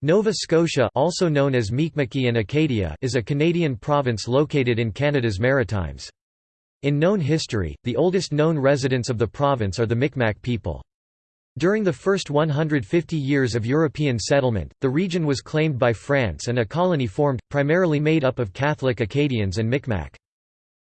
Nova Scotia also known as Mi'kma'ki and Acadia is a Canadian province located in Canada's Maritimes. In known history, the oldest known residents of the province are the Mi'kmaq people. During the first 150 years of European settlement, the region was claimed by France and a colony formed, primarily made up of Catholic Acadians and Mi'kmaq.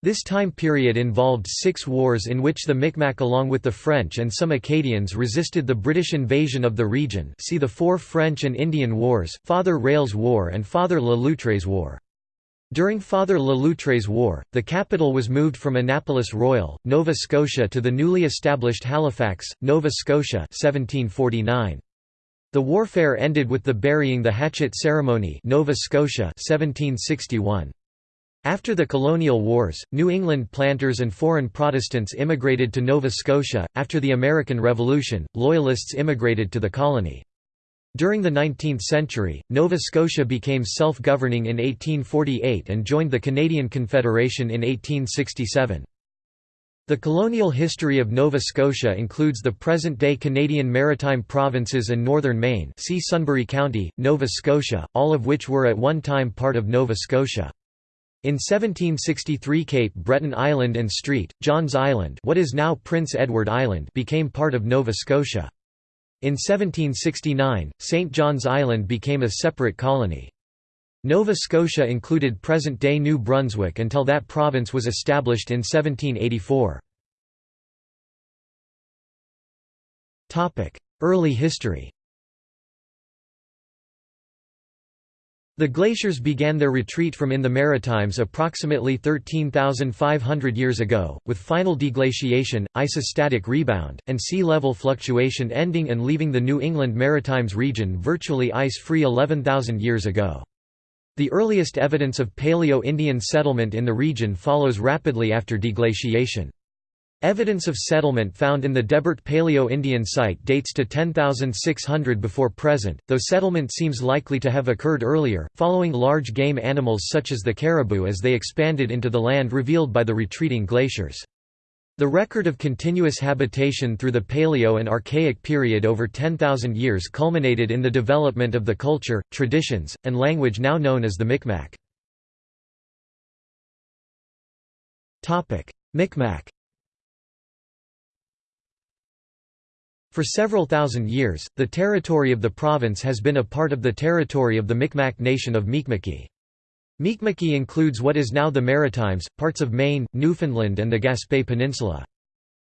This time period involved six wars in which the Mi'kmaq along with the French and some Acadians resisted the British invasion of the region see the four French and Indian Wars, Father Rale's War and Father Le Loutre's War. During Father Le Loutre's War, the capital was moved from Annapolis Royal, Nova Scotia to the newly established Halifax, Nova Scotia 1749. The warfare ended with the burying the hatchet ceremony Nova Scotia 1761. After the colonial wars, New England planters and foreign Protestants immigrated to Nova Scotia. After the American Revolution, Loyalists immigrated to the colony. During the 19th century, Nova Scotia became self-governing in 1848 and joined the Canadian Confederation in 1867. The colonial history of Nova Scotia includes the present-day Canadian Maritime Provinces and northern Maine see Sunbury County, Nova Scotia, all of which were at one time part of Nova Scotia. In 1763 Cape Breton Island and Street, Johns Island what is now Prince Edward Island became part of Nova Scotia. In 1769, St. John's Island became a separate colony. Nova Scotia included present-day New Brunswick until that province was established in 1784. Early history The glaciers began their retreat from in the Maritimes approximately 13,500 years ago, with final deglaciation, isostatic rebound, and sea level fluctuation ending and leaving the New England Maritimes region virtually ice-free 11,000 years ago. The earliest evidence of Paleo-Indian settlement in the region follows rapidly after deglaciation. Evidence of settlement found in the Debert Paleo-Indian site dates to 10,600 before present, though settlement seems likely to have occurred earlier, following large game animals such as the caribou as they expanded into the land revealed by the retreating glaciers. The record of continuous habitation through the Paleo and Archaic period over 10,000 years culminated in the development of the culture, traditions, and language now known as the Micmac. Micmac For several thousand years, the territory of the province has been a part of the territory of the Micmac nation of Mi'kma'ki. Mi'kma'ki includes what is now the Maritimes, parts of Maine, Newfoundland and the Gaspé Peninsula.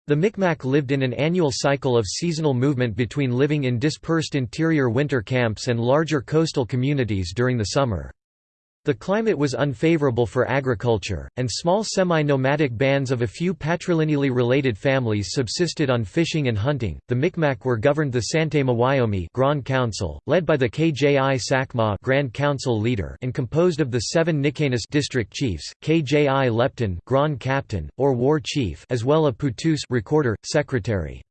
The Micmac lived in an annual cycle of seasonal movement between living in dispersed interior winter camps and larger coastal communities during the summer. The climate was unfavorable for agriculture, and small semi-nomadic bands of a few patrilineally related families subsisted on fishing and hunting. The Micmac were governed the Sante Mawayomi Grand Council, led by the Kji Sakma Grand Council leader and composed of the seven Nikanas district chiefs, Kji Lepton Grand Captain, or War Chief as well a Putus recorder, secretary.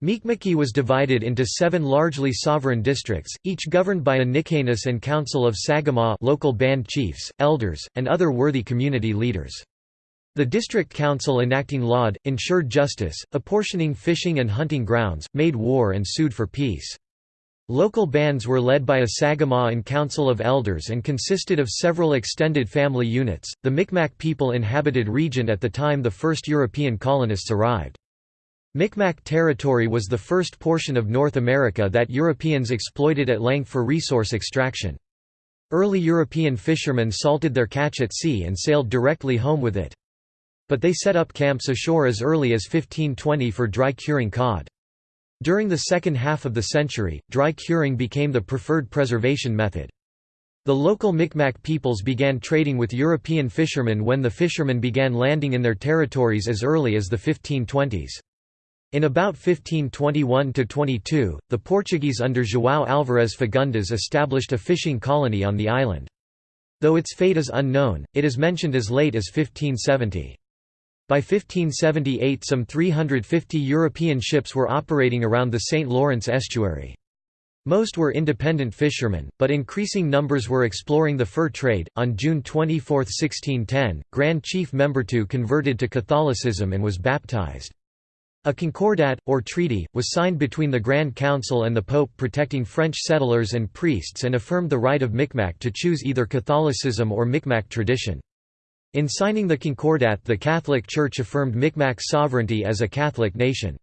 Mi'kma'ki was divided into seven largely sovereign districts, each governed by a Nikanas and council of Sagama local band chiefs, elders, and other worthy community leaders. The district council enacting law, ensured justice, apportioning fishing and hunting grounds, made war and sued for peace. Local bands were led by a Sagama and Council of Elders and consisted of several extended family units. The Micmac people inhabited region at the time the first European colonists arrived. Micmac territory was the first portion of North America that Europeans exploited at length for resource extraction. Early European fishermen salted their catch at sea and sailed directly home with it. But they set up camps ashore as early as 1520 for dry curing cod. During the second half of the century, dry curing became the preferred preservation method. The local Micmac peoples began trading with European fishermen when the fishermen began landing in their territories as early as the 1520s. In about 1521–22, the Portuguese under João Alvarez Fagundes established a fishing colony on the island. Though its fate is unknown, it is mentioned as late as 1570. By 1578 some 350 European ships were operating around the St. Lawrence estuary. Most were independent fishermen, but increasing numbers were exploring the fur trade. On June 24, 1610, Grand Chief Membertou converted to Catholicism and was baptized. A concordat, or treaty, was signed between the Grand Council and the Pope protecting French settlers and priests and affirmed the right of Micmac to choose either Catholicism or Micmac tradition. In signing the Concordat the Catholic Church affirmed Micmac's sovereignty as a Catholic nation.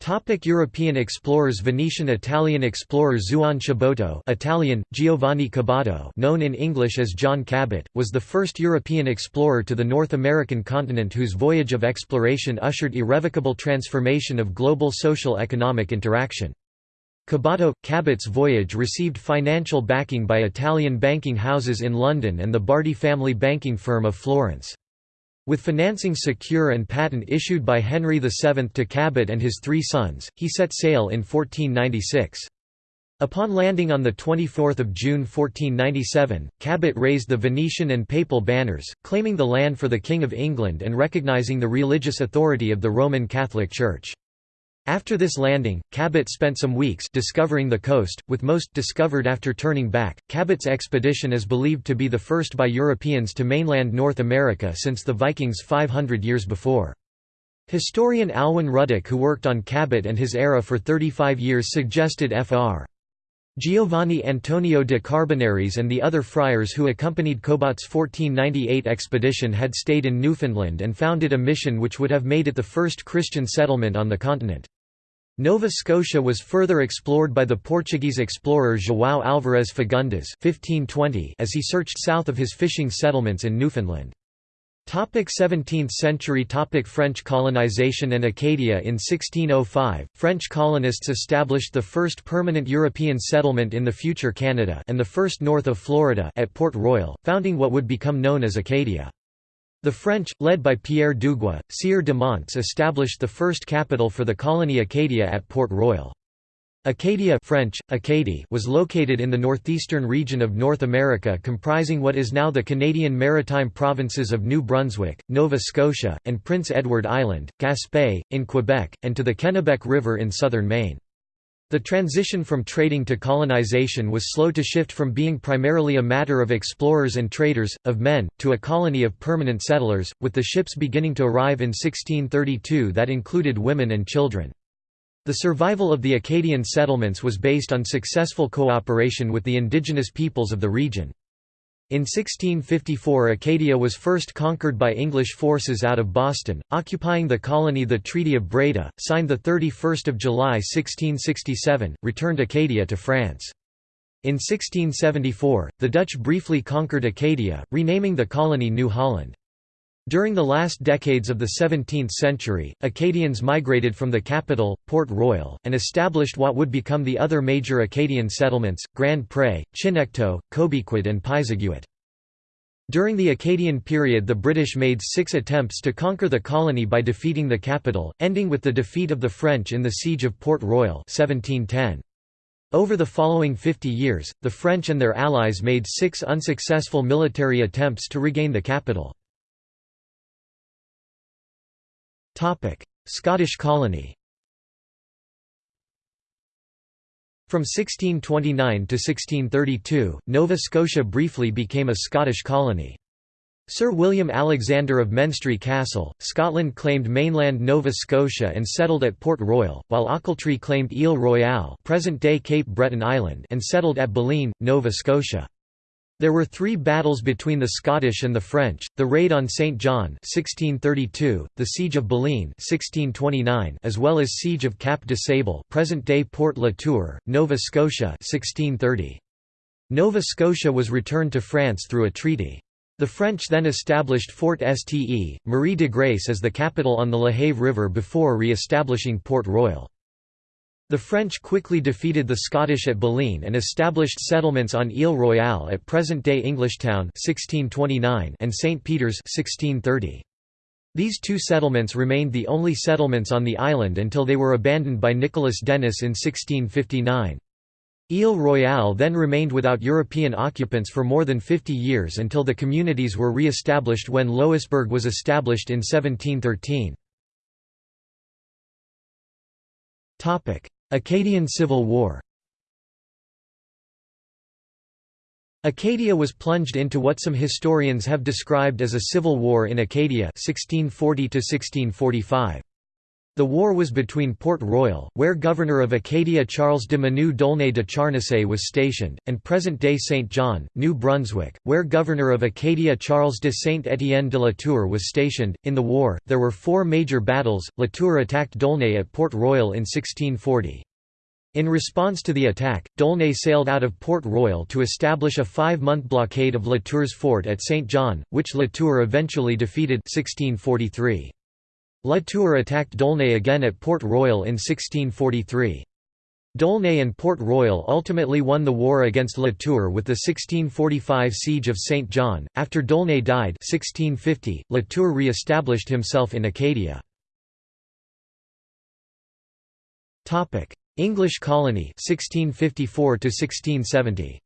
Topic European explorers Venetian Italian explorer Zuan Caboto Italian, Giovanni Caboto known in English as John Cabot, was the first European explorer to the North American continent whose voyage of exploration ushered irrevocable transformation of global social economic interaction. Caboto, Cabot's voyage received financial backing by Italian banking houses in London and the Bardi family banking firm of Florence. With financing secure and patent issued by Henry VII to Cabot and his three sons, he set sail in 1496. Upon landing on 24 June 1497, Cabot raised the Venetian and Papal banners, claiming the land for the King of England and recognizing the religious authority of the Roman Catholic Church. After this landing, Cabot spent some weeks discovering the coast, with most discovered after turning back. Cabot's expedition is believed to be the first by Europeans to mainland North America since the Vikings 500 years before. Historian Alwyn Ruddock who worked on Cabot and his era for 35 years suggested Fr. Giovanni Antonio de Carbonaris and the other friars who accompanied Cabot's 1498 expedition had stayed in Newfoundland and founded a mission which would have made it the first Christian settlement on the continent. Nova Scotia was further explored by the Portuguese explorer João Alvarez Fagundes as he searched south of his fishing settlements in Newfoundland. 17th century topic French colonization and Acadia In 1605, French colonists established the first permanent European settlement in the future Canada and the first north of Florida at Port Royal, founding what would become known as Acadia. The French, led by Pierre Dugua, Sieur de Monts established the first capital for the colony Acadia at Port Royal. Acadia French, Acadie was located in the northeastern region of North America comprising what is now the Canadian maritime provinces of New Brunswick, Nova Scotia, and Prince Edward Island, Gaspé, in Quebec, and to the Kennebec River in southern Maine. The transition from trading to colonization was slow to shift from being primarily a matter of explorers and traders, of men, to a colony of permanent settlers, with the ships beginning to arrive in 1632 that included women and children. The survival of the Acadian settlements was based on successful cooperation with the indigenous peoples of the region. In 1654 Acadia was first conquered by English forces out of Boston, occupying the colony The Treaty of Breda, signed 31 July 1667, returned Acadia to France. In 1674, the Dutch briefly conquered Acadia, renaming the colony New Holland. During the last decades of the 17th century, Acadians migrated from the capital, Port Royal, and established what would become the other major Acadian settlements, Grand Pre, Chignecto, Cobequid and Pisiguit. During the Acadian period the British made six attempts to conquer the colony by defeating the capital, ending with the defeat of the French in the Siege of Port Royal 1710. Over the following 50 years, the French and their allies made six unsuccessful military attempts to regain the capital. Scottish colony From 1629 to 1632, Nova Scotia briefly became a Scottish colony. Sir William Alexander of Menstrie Castle, Scotland claimed mainland Nova Scotia and settled at Port Royal, while Ochiltree claimed Ile Royale present-day Cape Breton Island and settled at Baleine, Nova Scotia. There were three battles between the Scottish and the French, the Raid on St. John 1632, the Siege of Baleine 1629, as well as Siege of Cap de Sable present-day Port La Tour, Nova Scotia 1630. Nova Scotia was returned to France through a treaty. The French then established Fort Ste. Marie de Grace as the capital on the La Have River before re-establishing Port Royal. The French quickly defeated the Scottish at Baleine and established settlements on Ile Royale at present-day Englishtown 1629 and St. Peter's 1630. These two settlements remained the only settlements on the island until they were abandoned by Nicolas Denys in 1659. Ile Royale then remained without European occupants for more than 50 years until the communities were re-established when Louisbourg was established in 1713. Acadian Civil War Acadia was plunged into what some historians have described as a civil war in Acadia 1640 -1645. The war was between Port Royal, where governor of Acadia Charles de Menou d'Aulnay de Charnisay was stationed, and present-day Saint John, New Brunswick, where governor of Acadia Charles de Saint-Étienne de la Tour was stationed. In the war, there were four major battles. La Tour attacked d'Aulnay at Port Royal in 1640. In response to the attack, D'Aulnay sailed out of Port Royal to establish a five-month blockade of La Tour's fort at Saint John, which La Tour eventually defeated 1643. La Tour attacked D'Aulnay again at Port Royal in 1643. D'Aulnay and Port Royal ultimately won the war against La Tour with the 1645 siege of St. John. After D'Aulnay died 1650, La Tour re-established himself in Acadia. English colony 1654 1670.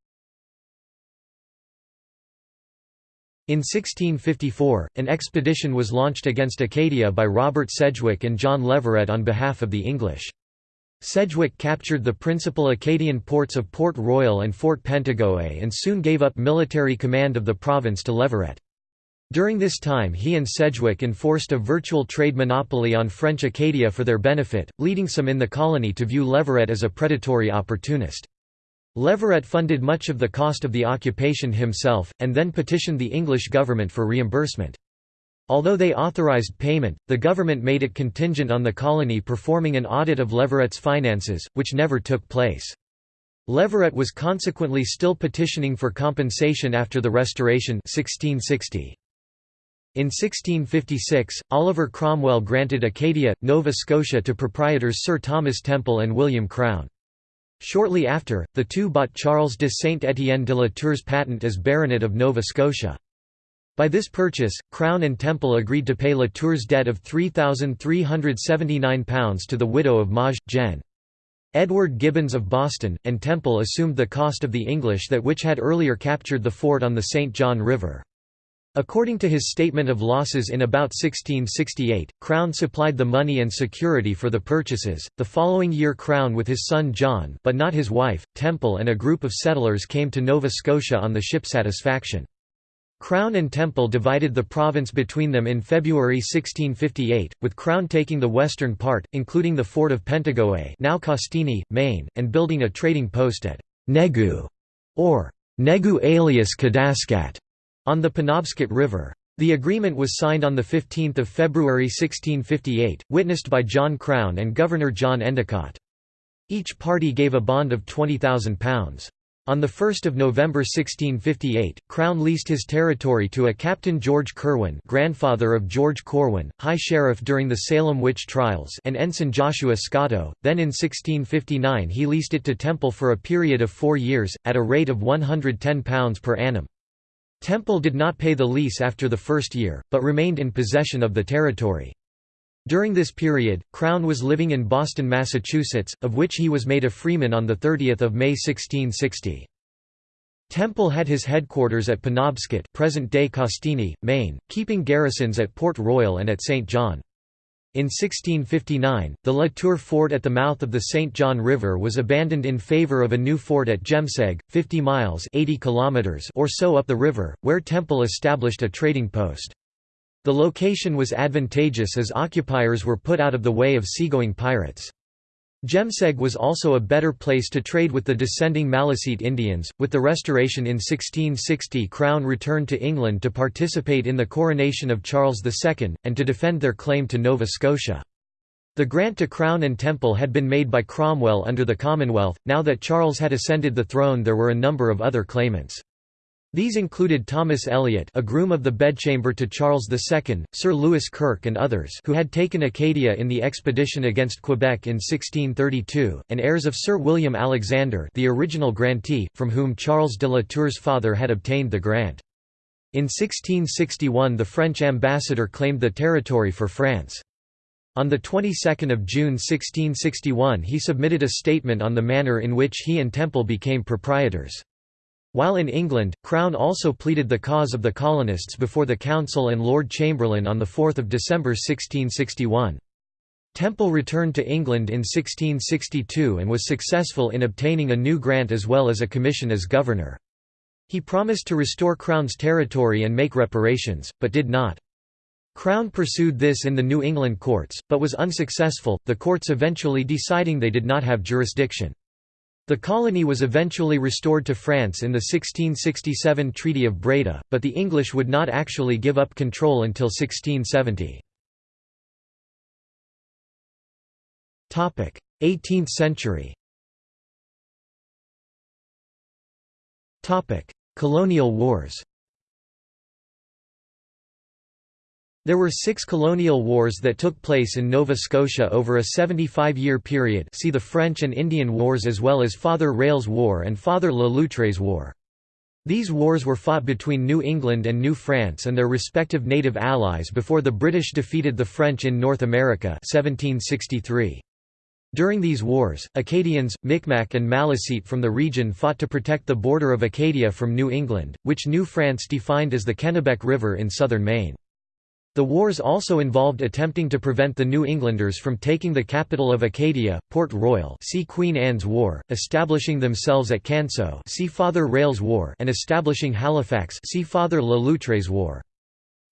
In 1654, an expedition was launched against Acadia by Robert Sedgwick and John Leverett on behalf of the English. Sedgwick captured the principal Acadian ports of Port Royal and Fort Pentagoet and soon gave up military command of the province to Leverett. During this time he and Sedgwick enforced a virtual trade monopoly on French Acadia for their benefit, leading some in the colony to view Leverett as a predatory opportunist. Leverett funded much of the cost of the occupation himself, and then petitioned the English government for reimbursement. Although they authorized payment, the government made it contingent on the colony performing an audit of Leverett's finances, which never took place. Leverett was consequently still petitioning for compensation after the Restoration 1660. In 1656, Oliver Cromwell granted Acadia, Nova Scotia to proprietors Sir Thomas Temple and William Crowne. Shortly after, the two bought Charles de Saint-Étienne de la Tour's patent as Baronet of Nova Scotia. By this purchase, Crowne and Temple agreed to pay La Tour's debt of £3,379 to the widow of Maj. Gen. Edward Gibbons of Boston, and Temple assumed the cost of the English that which had earlier captured the fort on the St. John River. According to his statement of losses in about 1668, Crowne supplied the money and security for the purchases. The following year, Crowne with his son John, but not his wife, Temple, and a group of settlers came to Nova Scotia on the ship Satisfaction. Crowne and Temple divided the province between them in February 1658, with Crowne taking the western part, including the fort of Pentagoet, now Castine, Maine, and building a trading post at Negu, or Negu alias Kadaskat on the Penobscot River. The agreement was signed on 15 February 1658, witnessed by John Crowne and Governor John Endicott. Each party gave a bond of £20,000. On 1 November 1658, Crowne leased his territory to a Captain George Curwen grandfather of George Corwin, High Sheriff during the Salem witch trials and Ensign Joshua Scottow, then in 1659 he leased it to Temple for a period of four years, at a rate of £110 per annum. Temple did not pay the lease after the first year, but remained in possession of the territory. During this period, Crowne was living in Boston, Massachusetts, of which he was made a freeman on 30 May 1660. Temple had his headquarters at Penobscot present-day Castine, Maine, keeping garrisons at Port Royal and at St. John. In 1659, the La Tour fort at the mouth of the St. John River was abandoned in favour of a new fort at Jemseg, 50 miles 80 kilometers or so up the river, where Temple established a trading post. The location was advantageous as occupiers were put out of the way of seagoing pirates. Jemseg was also a better place to trade with the descending Maliseet Indians. With the Restoration in 1660, Crowne returned to England to participate in the coronation of Charles II, and to defend their claim to Nova Scotia. The grant to Crowne and Temple had been made by Cromwell under the Commonwealth, now that Charles had ascended the throne there were a number of other claimants. These included Thomas Eliot a groom of the bedchamber to Charles II, Sir Lewis Kirke and others who had taken Acadia in the expedition against Quebec in 1632, and heirs of Sir William Alexander the original grantee, from whom Charles de la Tour's father had obtained the grant. In 1661 the French ambassador claimed the territory for France. On the 22nd of June 1661 he submitted a statement on the manner in which he and Temple became proprietors. While in England, Crowne also pleaded the cause of the colonists before the Council and Lord Chamberlain on 4 December 1661. Temple returned to England in 1662 and was successful in obtaining a new grant as well as a commission as governor. He promised to restore Crowne's territory and make reparations, but did not. Crowne pursued this in the New England courts, but was unsuccessful, the courts eventually deciding they did not have jurisdiction. The colony was eventually restored to France in the 1667 Treaty of Breda, but the English would not actually give up control until 1670. 18th century Colonial wars There were six colonial wars that took place in Nova Scotia over a 75-year period see the French and Indian Wars as well as Father Rale's War and Father Le Loutre's War. These wars were fought between New England and New France and their respective native allies before the British defeated the French in North America 1763. During these wars, Acadians, Micmac and Malecite from the region fought to protect the border of Acadia from New England, which New France defined as the Kennebec River in southern Maine. The wars also involved attempting to prevent the New Englanders from taking the capital of Acadia, Port Royal see Queen Anne's War, establishing themselves at Canso see Father Rale's War and establishing Halifax see Father Loutre's War.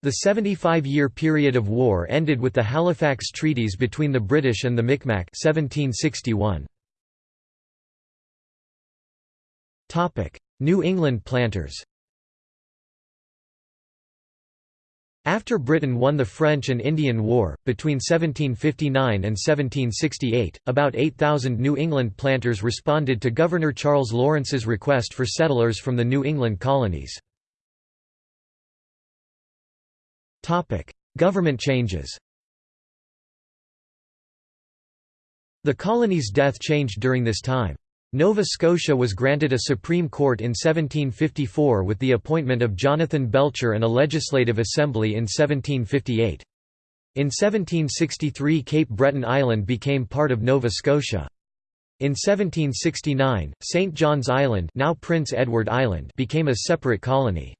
The 75-year period of war ended with the Halifax Treaties between the British and the Micmac 1761. New England planters After Britain won the French and Indian War, between 1759 and 1768, about 8,000 New England planters responded to Governor Charles Lawrence's request for settlers from the New England colonies. Government changes The colony's death changed during this time. Nova Scotia was granted a Supreme Court in 1754 with the appointment of Jonathan Belcher and a Legislative Assembly in 1758. In 1763 Cape Breton Island became part of Nova Scotia. In 1769, St. John's Island, now Prince Edward Island became a separate colony.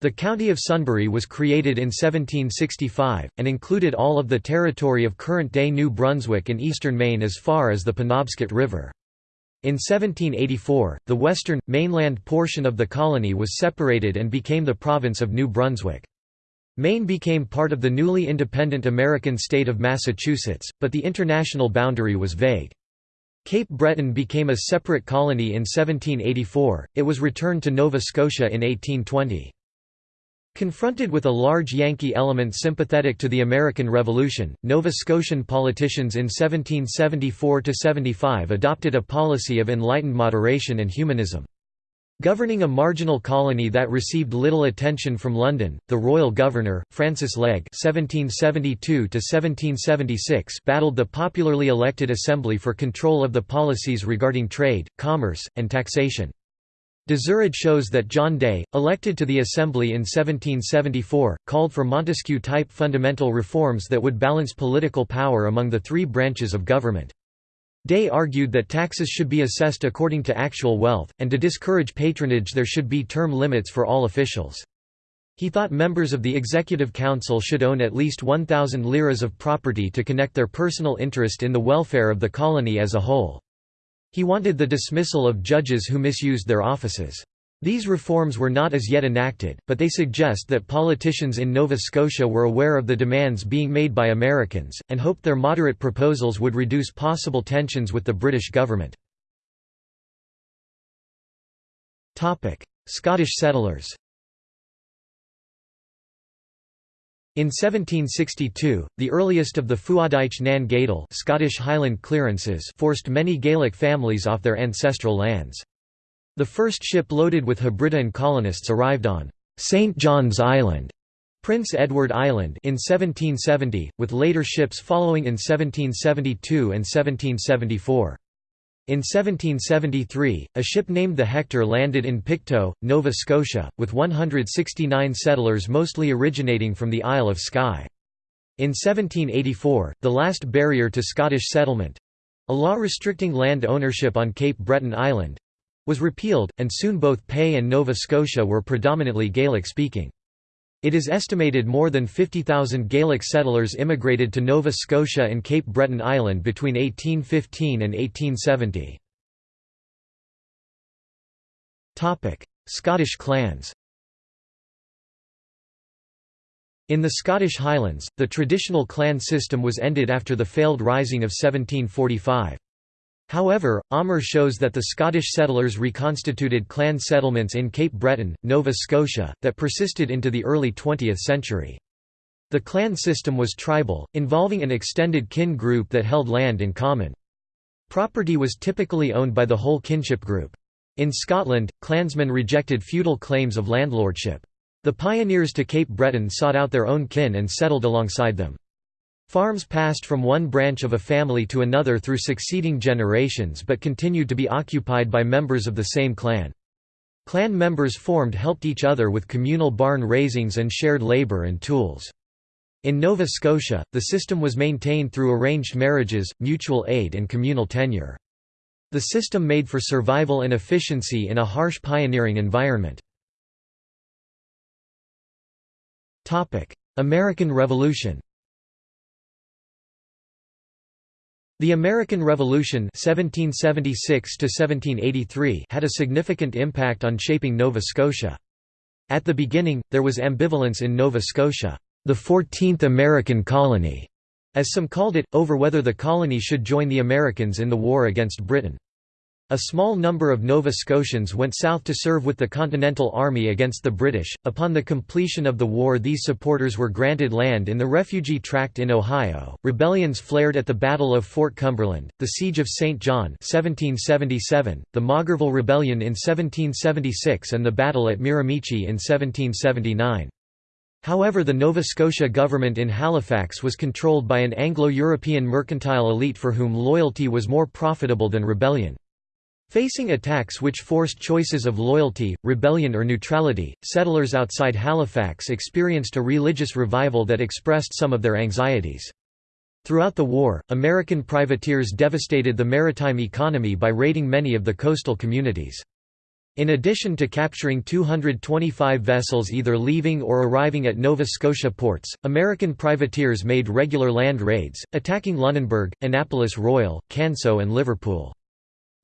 The county of Sunbury was created in 1765, and included all of the territory of current-day New Brunswick and eastern Maine as far as the Penobscot River. In 1784, the western, mainland portion of the colony was separated and became the province of New Brunswick. Maine became part of the newly independent American state of Massachusetts, but the international boundary was vague. Cape Breton became a separate colony in 1784, it was returned to Nova Scotia in 1820. Confronted with a large Yankee element sympathetic to the American Revolution, Nova Scotian politicians in 1774–75 adopted a policy of enlightened moderation and humanism. Governing a marginal colony that received little attention from London, the royal governor, Francis Legge (1772–1776) battled the popularly elected assembly for control of the policies regarding trade, commerce, and taxation. Desserud shows that John Day, elected to the Assembly in 1774, called for Montesquieu-type fundamental reforms that would balance political power among the three branches of government. Day argued that taxes should be assessed according to actual wealth, and to discourage patronage there should be term limits for all officials. He thought members of the Executive Council should own at least 1,000 liras of property to connect their personal interest in the welfare of the colony as a whole. He wanted the dismissal of judges who misused their offices. These reforms were not as yet enacted, but they suggest that politicians in Nova Scotia were aware of the demands being made by Americans, and hoped their moderate proposals would reduce possible tensions with the British government. Scottish settlers In 1762, the earliest of the Fuadhaich nan Gaedhel Scottish Highland clearances forced many Gaelic families off their ancestral lands. The first ship loaded with Hebridean colonists arrived on St. John's Island, Prince Edward Island in 1770, with later ships following in 1772 and 1774. In 1773, a ship named the Hector landed in Pictou, Nova Scotia, with 169 settlers mostly originating from the Isle of Skye. In 1784, the last barrier to Scottish settlement—a law restricting land ownership on Cape Breton Island—was repealed, and soon both Pei and Nova Scotia were predominantly Gaelic-speaking. It is estimated more than 50,000 Gaelic settlers immigrated to Nova Scotia and Cape Breton Island between 1815 and 1870. Scottish clans In the Scottish Highlands, the traditional clan system was ended after the failed Rising of 1745. However, Amer shows that the Scottish settlers reconstituted clan settlements in Cape Breton, Nova Scotia, that persisted into the early 20th century. The clan system was tribal, involving an extended kin group that held land in common. Property was typically owned by the whole kinship group. In Scotland, clansmen rejected feudal claims of landlordship. The pioneers to Cape Breton sought out their own kin and settled alongside them. Farms passed from one branch of a family to another through succeeding generations but continued to be occupied by members of the same clan. Clan members formed helped each other with communal barn raisings and shared labor and tools. In Nova Scotia, the system was maintained through arranged marriages, mutual aid and communal tenure. The system made for survival and efficiency in a harsh pioneering environment. American Revolution The American Revolution 1776 had a significant impact on shaping Nova Scotia. At the beginning, there was ambivalence in Nova Scotia, the 14th American colony, as some called it, over whether the colony should join the Americans in the war against Britain. A small number of Nova Scotians went south to serve with the Continental Army against the British. Upon the completion of the war, these supporters were granted land in the refugee tract in Ohio. Rebellions flared at the Battle of Fort Cumberland, the Siege of St. John (1777), the Maugerville Rebellion in 1776, and the Battle at Miramichi in 1779. However the Nova Scotia government in Halifax was controlled by an Anglo-European mercantile elite for whom loyalty was more profitable than rebellion. Facing attacks which forced choices of loyalty, rebellion or neutrality, settlers outside Halifax experienced a religious revival that expressed some of their anxieties. Throughout the war, American privateers devastated the maritime economy by raiding many of the coastal communities. In addition to capturing 225 vessels either leaving or arriving at Nova Scotia ports, American privateers made regular land raids, attacking Lunenburg, Annapolis Royal, Canso and Liverpool.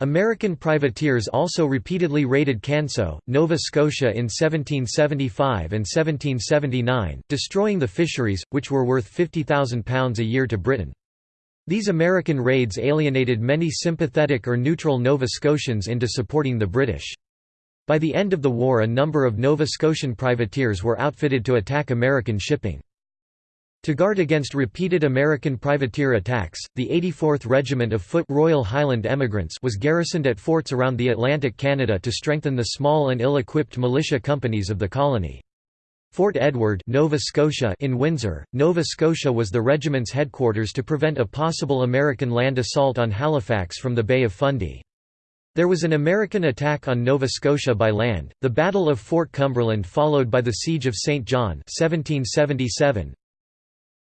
American privateers also repeatedly raided Canso, Nova Scotia in 1775 and 1779, destroying the fisheries, which were worth £50,000 a year to Britain. These American raids alienated many sympathetic or neutral Nova Scotians into supporting the British. By the end of the war a number of Nova Scotian privateers were outfitted to attack American shipping. To guard against repeated American privateer attacks, the 84th Regiment of Foot Royal Highland Emigrants was garrisoned at forts around the Atlantic Canada to strengthen the small and ill-equipped militia companies of the colony. Fort Edward Nova Scotia in Windsor, Nova Scotia was the regiment's headquarters to prevent a possible American land assault on Halifax from the Bay of Fundy. There was an American attack on Nova Scotia by land, the Battle of Fort Cumberland followed by the Siege of St. John 1777,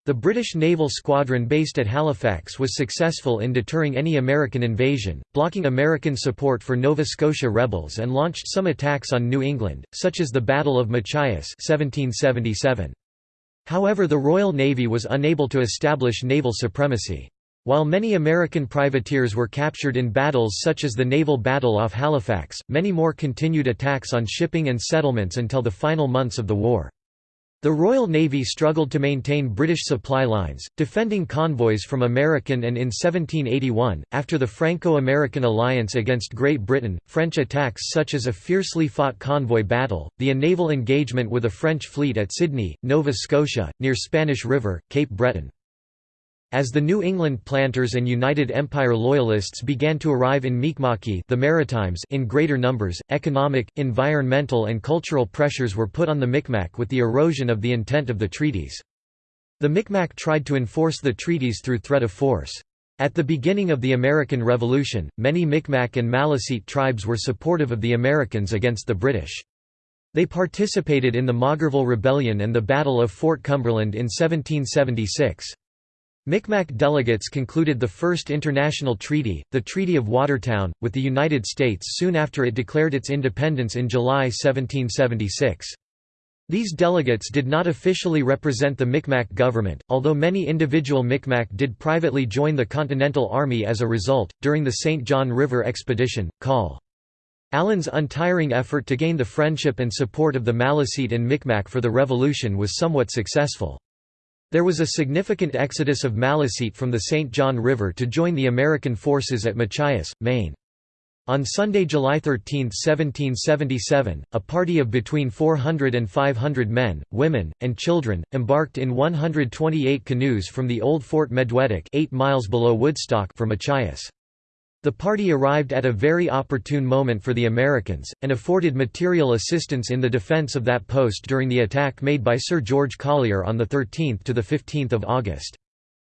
the British naval squadron based at Halifax was successful in deterring any American invasion, blocking American support for Nova Scotia rebels and launched some attacks on New England, such as the Battle of Machias 1777. However the Royal Navy was unable to establish naval supremacy. While many American privateers were captured in battles such as the naval battle off Halifax, many more continued attacks on shipping and settlements until the final months of the war. The Royal Navy struggled to maintain British supply lines, defending convoys from American and in 1781, after the Franco-American alliance against Great Britain, French attacks such as a fiercely fought convoy battle, the naval engagement with a French fleet at Sydney, Nova Scotia, near Spanish River, Cape Breton. As the New England planters and United Empire Loyalists began to arrive in Mi'kma'ki the Maritimes in greater numbers, economic, environmental and cultural pressures were put on the Micmac with the erosion of the intent of the treaties. The Micmac tried to enforce the treaties through threat of force. At the beginning of the American Revolution, many Micmac and Maliseet tribes were supportive of the Americans against the British. They participated in the Maugerville Rebellion and the Battle of Fort Cumberland in 1776. Micmac delegates concluded the first international treaty, the Treaty of Watertown, with the United States soon after it declared its independence in July 1776. These delegates did not officially represent the Micmac government, although many individual Micmac did privately join the Continental Army as a result. During the St. John River Expedition, Col. Allen's untiring effort to gain the friendship and support of the Maliseet and Micmac for the revolution was somewhat successful. There was a significant exodus of Maliseet from the St. John River to join the American forces at Machias, Maine. On Sunday, July 13, 1777, a party of between 400 and 500 men, women, and children, embarked in 128 canoes from the old Fort Meductic 8 miles below Woodstock for Machias. The party arrived at a very opportune moment for the Americans, and afforded material assistance in the defense of that post during the attack made by Sir George Collier on 13 to 15 August.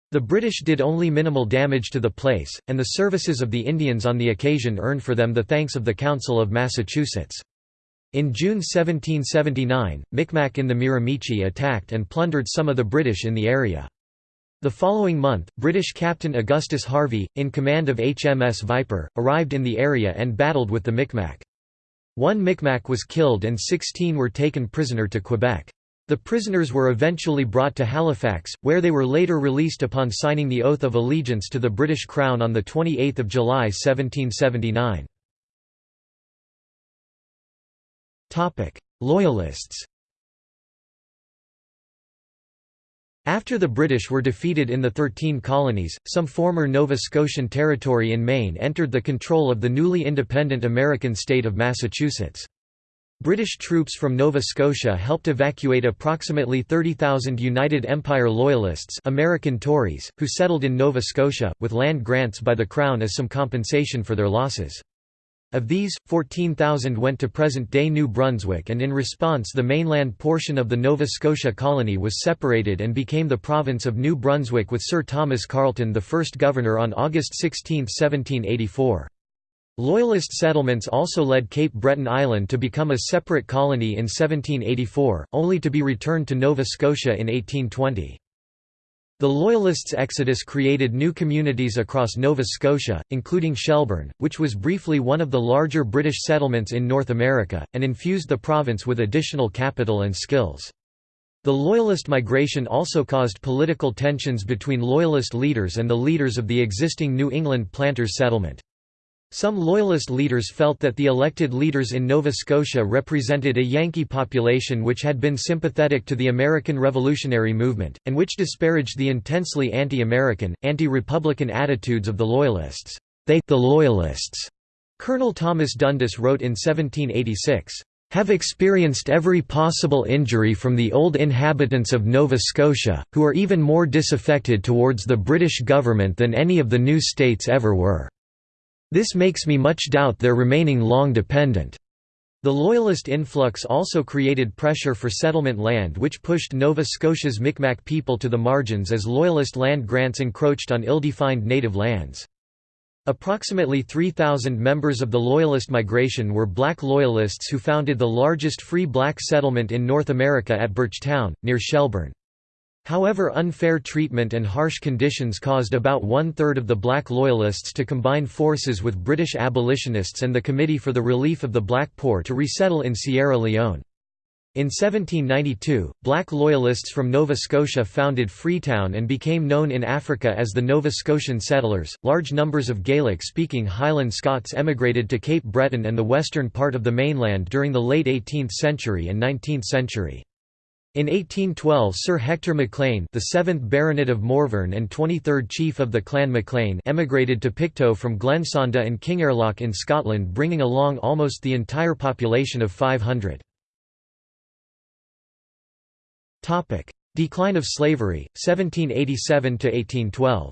The British did only minimal damage to the place, and the services of the Indians on the occasion earned for them the thanks of the Council of Massachusetts. In June 1779, Micmac in the Miramichi attacked and plundered some of the British in the area. The following month, British Captain Augustus Harvey, in command of HMS Viper, arrived in the area and battled with the Micmac. One Micmac was killed and 16 were taken prisoner to Quebec. The prisoners were eventually brought to Halifax, where they were later released upon signing the Oath of Allegiance to the British Crown on 28 July 1779. Loyalists After the British were defeated in the Thirteen Colonies, some former Nova Scotian territory in Maine entered the control of the newly independent American state of Massachusetts. British troops from Nova Scotia helped evacuate approximately 30,000 United Empire Loyalists American Tories, who settled in Nova Scotia, with land grants by the Crown as some compensation for their losses. Of these, 14,000 went to present-day New Brunswick and in response the mainland portion of the Nova Scotia colony was separated and became the province of New Brunswick with Sir Thomas Carleton the first governor on August 16, 1784. Loyalist settlements also led Cape Breton Island to become a separate colony in 1784, only to be returned to Nova Scotia in 1820. The Loyalists' exodus created new communities across Nova Scotia, including Shelburne, which was briefly one of the larger British settlements in North America, and infused the province with additional capital and skills. The Loyalist migration also caused political tensions between Loyalist leaders and the leaders of the existing New England planters' settlement. Some Loyalist leaders felt that the elected leaders in Nova Scotia represented a Yankee population which had been sympathetic to the American Revolutionary Movement, and which disparaged the intensely anti-American, anti-Republican attitudes of the Loyalists. They the Loyalists, Colonel Thomas Dundas wrote in 1786, have experienced every possible injury from the old inhabitants of Nova Scotia, who are even more disaffected towards the British government than any of the new states ever were. This makes me much doubt their remaining long dependent. The Loyalist influx also created pressure for settlement land which pushed Nova Scotia's Micmac people to the margins as Loyalist land grants encroached on ill-defined native lands. Approximately 3,000 members of the Loyalist migration were black Loyalists who founded the largest free black settlement in North America at Birchtown, near Shelburne. However unfair treatment and harsh conditions caused about one-third of the black Loyalists to combine forces with British abolitionists and the Committee for the Relief of the Black Poor to resettle in Sierra Leone. In 1792, black Loyalists from Nova Scotia founded Freetown and became known in Africa as the Nova Scotian settlers. Large numbers of Gaelic speaking Highland Scots emigrated to Cape Breton and the western part of the mainland during the late 18th century and 19th century. In 1812 Sir Hector Maclean the 7th Baronet of Morvern and 23rd Chief of the Clan Maclean emigrated to Pictou from Glensanda and Kingairloch in Scotland bringing along almost the entire population of 500. Decline of slavery, 1787–1812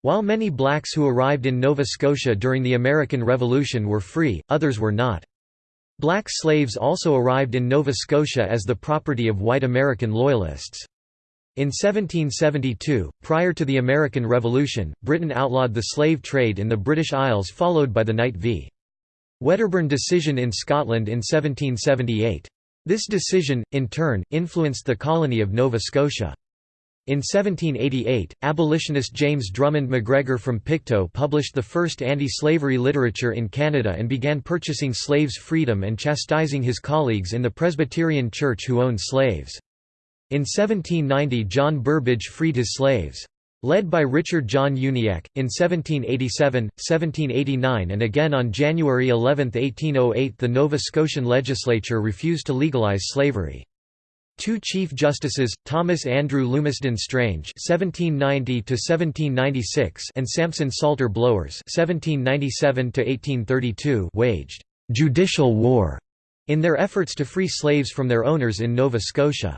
While many blacks who arrived in Nova Scotia during the American Revolution were free, others were not. Black slaves also arrived in Nova Scotia as the property of white American Loyalists. In 1772, prior to the American Revolution, Britain outlawed the slave trade in the British Isles followed by the Knight v. Wedderburn decision in Scotland in 1778. This decision, in turn, influenced the colony of Nova Scotia. In 1788, abolitionist James Drummond MacGregor from Pictou published the first anti-slavery literature in Canada and began purchasing slaves' freedom and chastising his colleagues in the Presbyterian Church who owned slaves. In 1790 John Burbidge freed his slaves. Led by Richard John Uniacke, in 1787, 1789 and again on January 11, 1808 the Nova Scotian legislature refused to legalise slavery. Two Chief Justices, Thomas Andrew Lumsden Strange (1790–1796) and Sampson Salter Blowers (1797–1832), waged judicial war in their efforts to free slaves from their owners in Nova Scotia.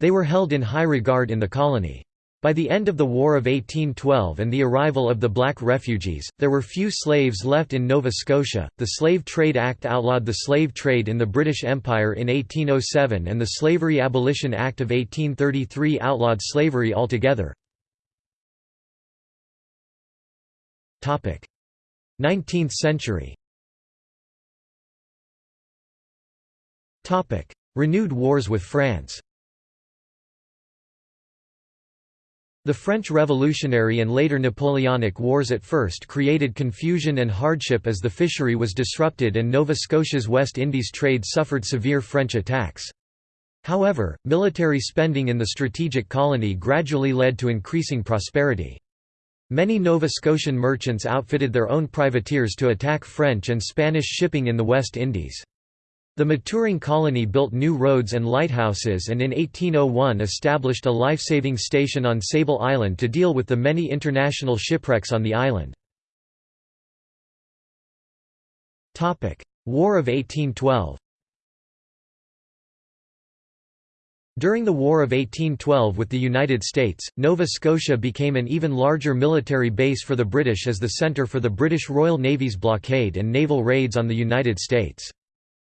They were held in high regard in the colony. By the end of the War of 1812 and the arrival of the black refugees, there were few slaves left in Nova Scotia. The Slave Trade Act outlawed the slave trade in the British Empire in 1807 and the Slavery Abolition Act of 1833 outlawed slavery altogether. 19th century Renewed wars with France The French Revolutionary and later Napoleonic Wars at first created confusion and hardship as the fishery was disrupted and Nova Scotia's West Indies trade suffered severe French attacks. However, military spending in the strategic colony gradually led to increasing prosperity. Many Nova Scotian merchants outfitted their own privateers to attack French and Spanish shipping in the West Indies. The maturing colony built new roads and lighthouses and in 1801 established a life-saving station on Sable Island to deal with the many international shipwrecks on the island. War of 1812 During the War of 1812 with the United States, Nova Scotia became an even larger military base for the British as the centre for the British Royal Navy's blockade and naval raids on the United States.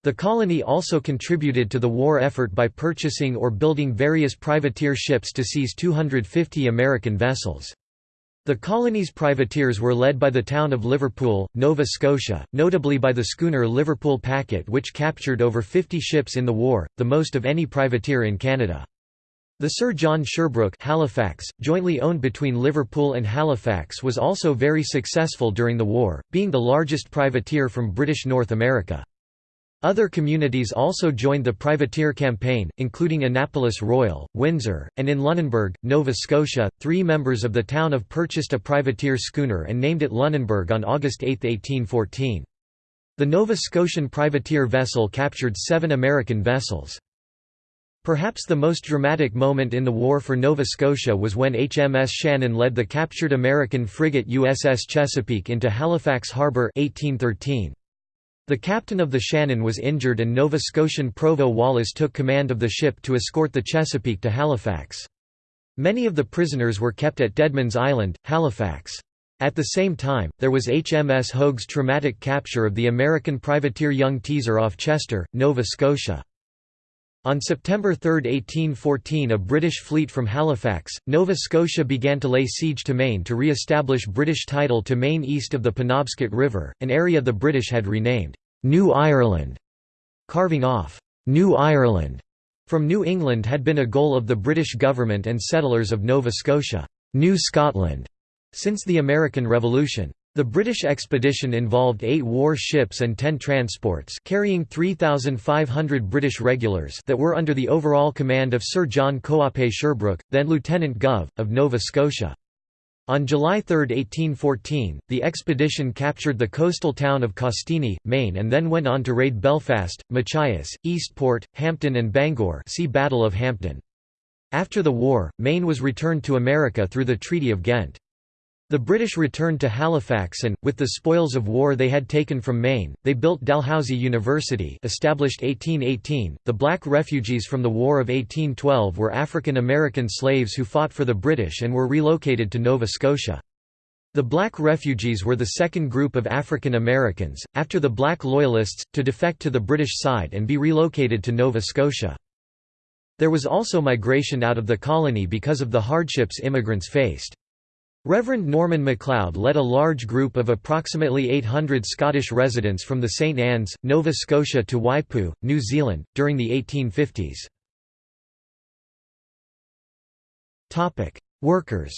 The colony also contributed to the war effort by purchasing or building various privateer ships to seize 250 American vessels. The colony's privateers were led by the town of Liverpool, Nova Scotia, notably by the schooner Liverpool Packet which captured over 50 ships in the war, the most of any privateer in Canada. The Sir John Sherbrooke Halifax, jointly owned between Liverpool and Halifax was also very successful during the war, being the largest privateer from British North America. Other communities also joined the privateer campaign, including Annapolis Royal, Windsor, and in Lunenburg, Nova Scotia. Three members of the town of purchased a privateer schooner and named it Lunenburg on August 8, 1814. The Nova Scotian privateer vessel captured seven American vessels. Perhaps the most dramatic moment in the war for Nova Scotia was when HMS Shannon led the captured American frigate USS Chesapeake into Halifax Harbour 1813. The captain of the Shannon was injured and Nova Scotian Provo Wallis took command of the ship to escort the Chesapeake to Halifax. Many of the prisoners were kept at Deadman's Island, Halifax. At the same time, there was HMS Hogue's traumatic capture of the American privateer Young Teaser off Chester, Nova Scotia. On September 3, 1814 a British fleet from Halifax, Nova Scotia began to lay siege to Maine to re-establish British title to Maine east of the Penobscot River, an area the British had renamed, "'New Ireland'". Carving off, "'New Ireland' from New England had been a goal of the British government and settlers of Nova Scotia, "'New Scotland' since the American Revolution. The British expedition involved eight war ships and ten transports carrying 3,500 British regulars that were under the overall command of Sir John Coape Sherbrooke, then Lieutenant Gov. of Nova Scotia. On July 3, 1814, the expedition captured the coastal town of Castine, Maine and then went on to raid Belfast, Machias, Eastport, Hampden and Bangor see Battle of Hampden. After the war, Maine was returned to America through the Treaty of Ghent. The British returned to Halifax and, with the spoils of war they had taken from Maine, they built Dalhousie University established 1818. .The black refugees from the War of 1812 were African American slaves who fought for the British and were relocated to Nova Scotia. The black refugees were the second group of African Americans, after the black Loyalists, to defect to the British side and be relocated to Nova Scotia. There was also migration out of the colony because of the hardships immigrants faced. Reverend Norman MacLeod led a large group of approximately 800 Scottish residents from the St Ann's, Nova Scotia to Waipu, New Zealand, during the 1850s. Workers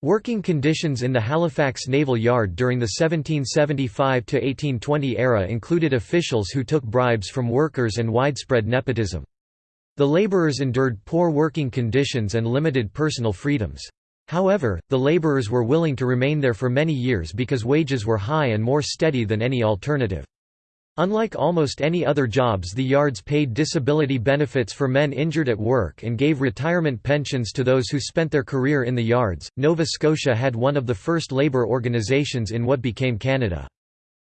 Working conditions in the Halifax Naval Yard during the 1775–1820 era included officials who took bribes from workers and widespread nepotism. The laborers endured poor working conditions and limited personal freedoms. However, the laborers were willing to remain there for many years because wages were high and more steady than any alternative. Unlike almost any other jobs the yards paid disability benefits for men injured at work and gave retirement pensions to those who spent their career in the yards. Nova Scotia had one of the first labour organisations in what became Canada.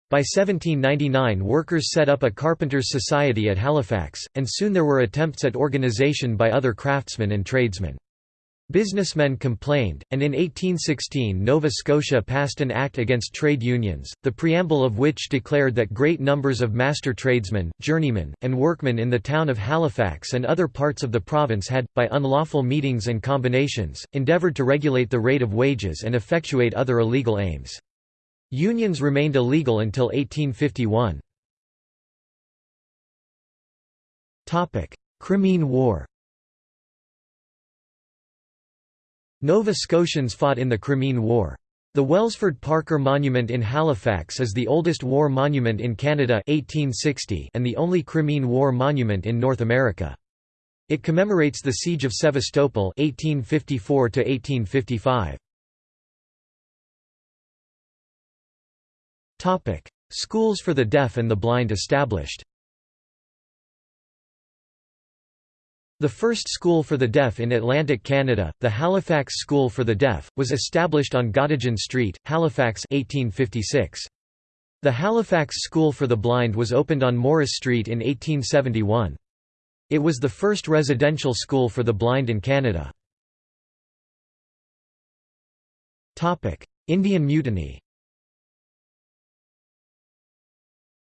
By 1799 workers set up a carpenters' society at Halifax, and soon there were attempts at organisation by other craftsmen and tradesmen. Businessmen complained, and in 1816 Nova Scotia passed an act against trade unions, the preamble of which declared that great numbers of master tradesmen, journeymen, and workmen in the town of Halifax and other parts of the province had, by unlawful meetings and combinations, endeavoured to regulate the rate of wages and effectuate other illegal aims. Unions remained illegal until 1851. Crimean War Nova Scotians fought in the Crimean War. The Welsford Parker Monument in Halifax is the oldest war monument in Canada 1860 and the only Crimean War monument in North America. It commemorates the Siege of Sevastopol 1854 1855. Topic: Schools for the deaf and the blind established. The first school for the deaf in Atlantic Canada, the Halifax School for the Deaf, was established on Gottingen Street, Halifax 1856. The Halifax School for the Blind was opened on Morris Street in 1871. It was the first residential school for the blind in Canada. Indian Mutiny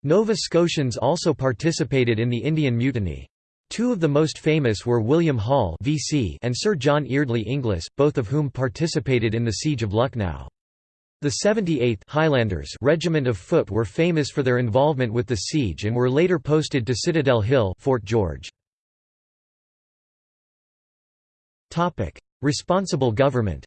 Nova Scotians also participated in the Indian Mutiny. Two of the most famous were William Hall VC and Sir John Eardley Inglis, both of whom participated in the Siege of Lucknow. The 78th Highlanders Regiment of Foot were famous for their involvement with the siege and were later posted to Citadel Hill Fort George. Responsible government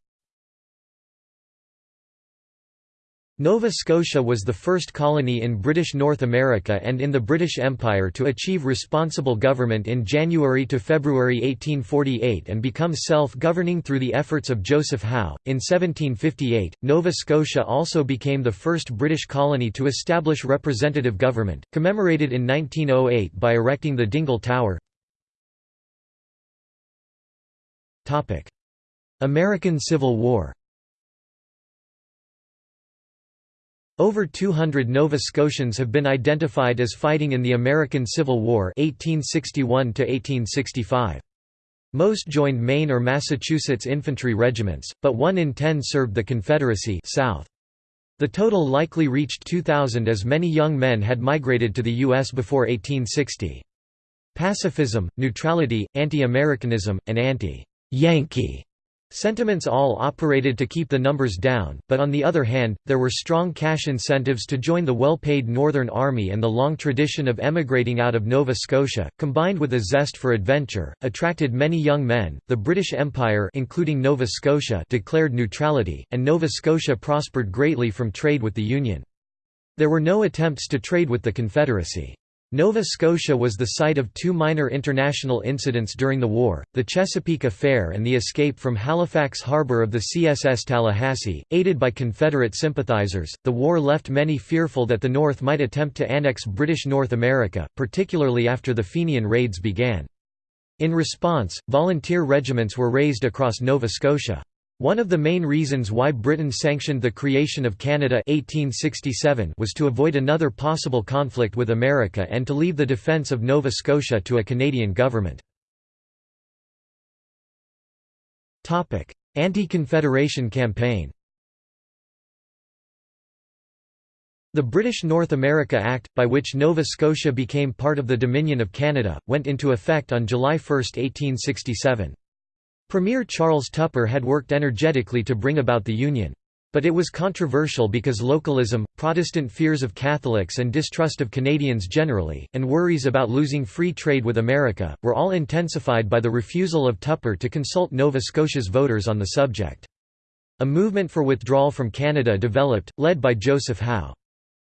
Nova Scotia was the first colony in British North America and in the British Empire to achieve responsible government in January to February 1848 and become self-governing through the efforts of Joseph Howe. In 1758, Nova Scotia also became the first British colony to establish representative government, commemorated in 1908 by erecting the Dingle Tower. American Civil War Over 200 Nova Scotians have been identified as fighting in the American Civil War 1861 -1865. Most joined Maine or Massachusetts infantry regiments, but one in ten served the Confederacy South. The total likely reached 2,000 as many young men had migrated to the U.S. before 1860. Pacifism, neutrality, anti-Americanism, and anti-Yankee Sentiments all operated to keep the numbers down, but on the other hand, there were strong cash incentives to join the well-paid Northern Army and the long tradition of emigrating out of Nova Scotia, combined with a zest for adventure, attracted many young men. The British Empire including Nova Scotia declared neutrality, and Nova Scotia prospered greatly from trade with the Union. There were no attempts to trade with the Confederacy. Nova Scotia was the site of two minor international incidents during the war, the Chesapeake Affair and the escape from Halifax harbor of the CSS Tallahassee. Aided by Confederate sympathizers, the war left many fearful that the North might attempt to annex British North America, particularly after the Fenian raids began. In response, volunteer regiments were raised across Nova Scotia. One of the main reasons why Britain sanctioned the creation of Canada 1867 was to avoid another possible conflict with America and to leave the defence of Nova Scotia to a Canadian government. Anti-Confederation campaign The British North America Act, by which Nova Scotia became part of the Dominion of Canada, went into effect on July 1, 1867. Premier Charles Tupper had worked energetically to bring about the Union. But it was controversial because localism, Protestant fears of Catholics and distrust of Canadians generally, and worries about losing free trade with America, were all intensified by the refusal of Tupper to consult Nova Scotia's voters on the subject. A movement for withdrawal from Canada developed, led by Joseph Howe.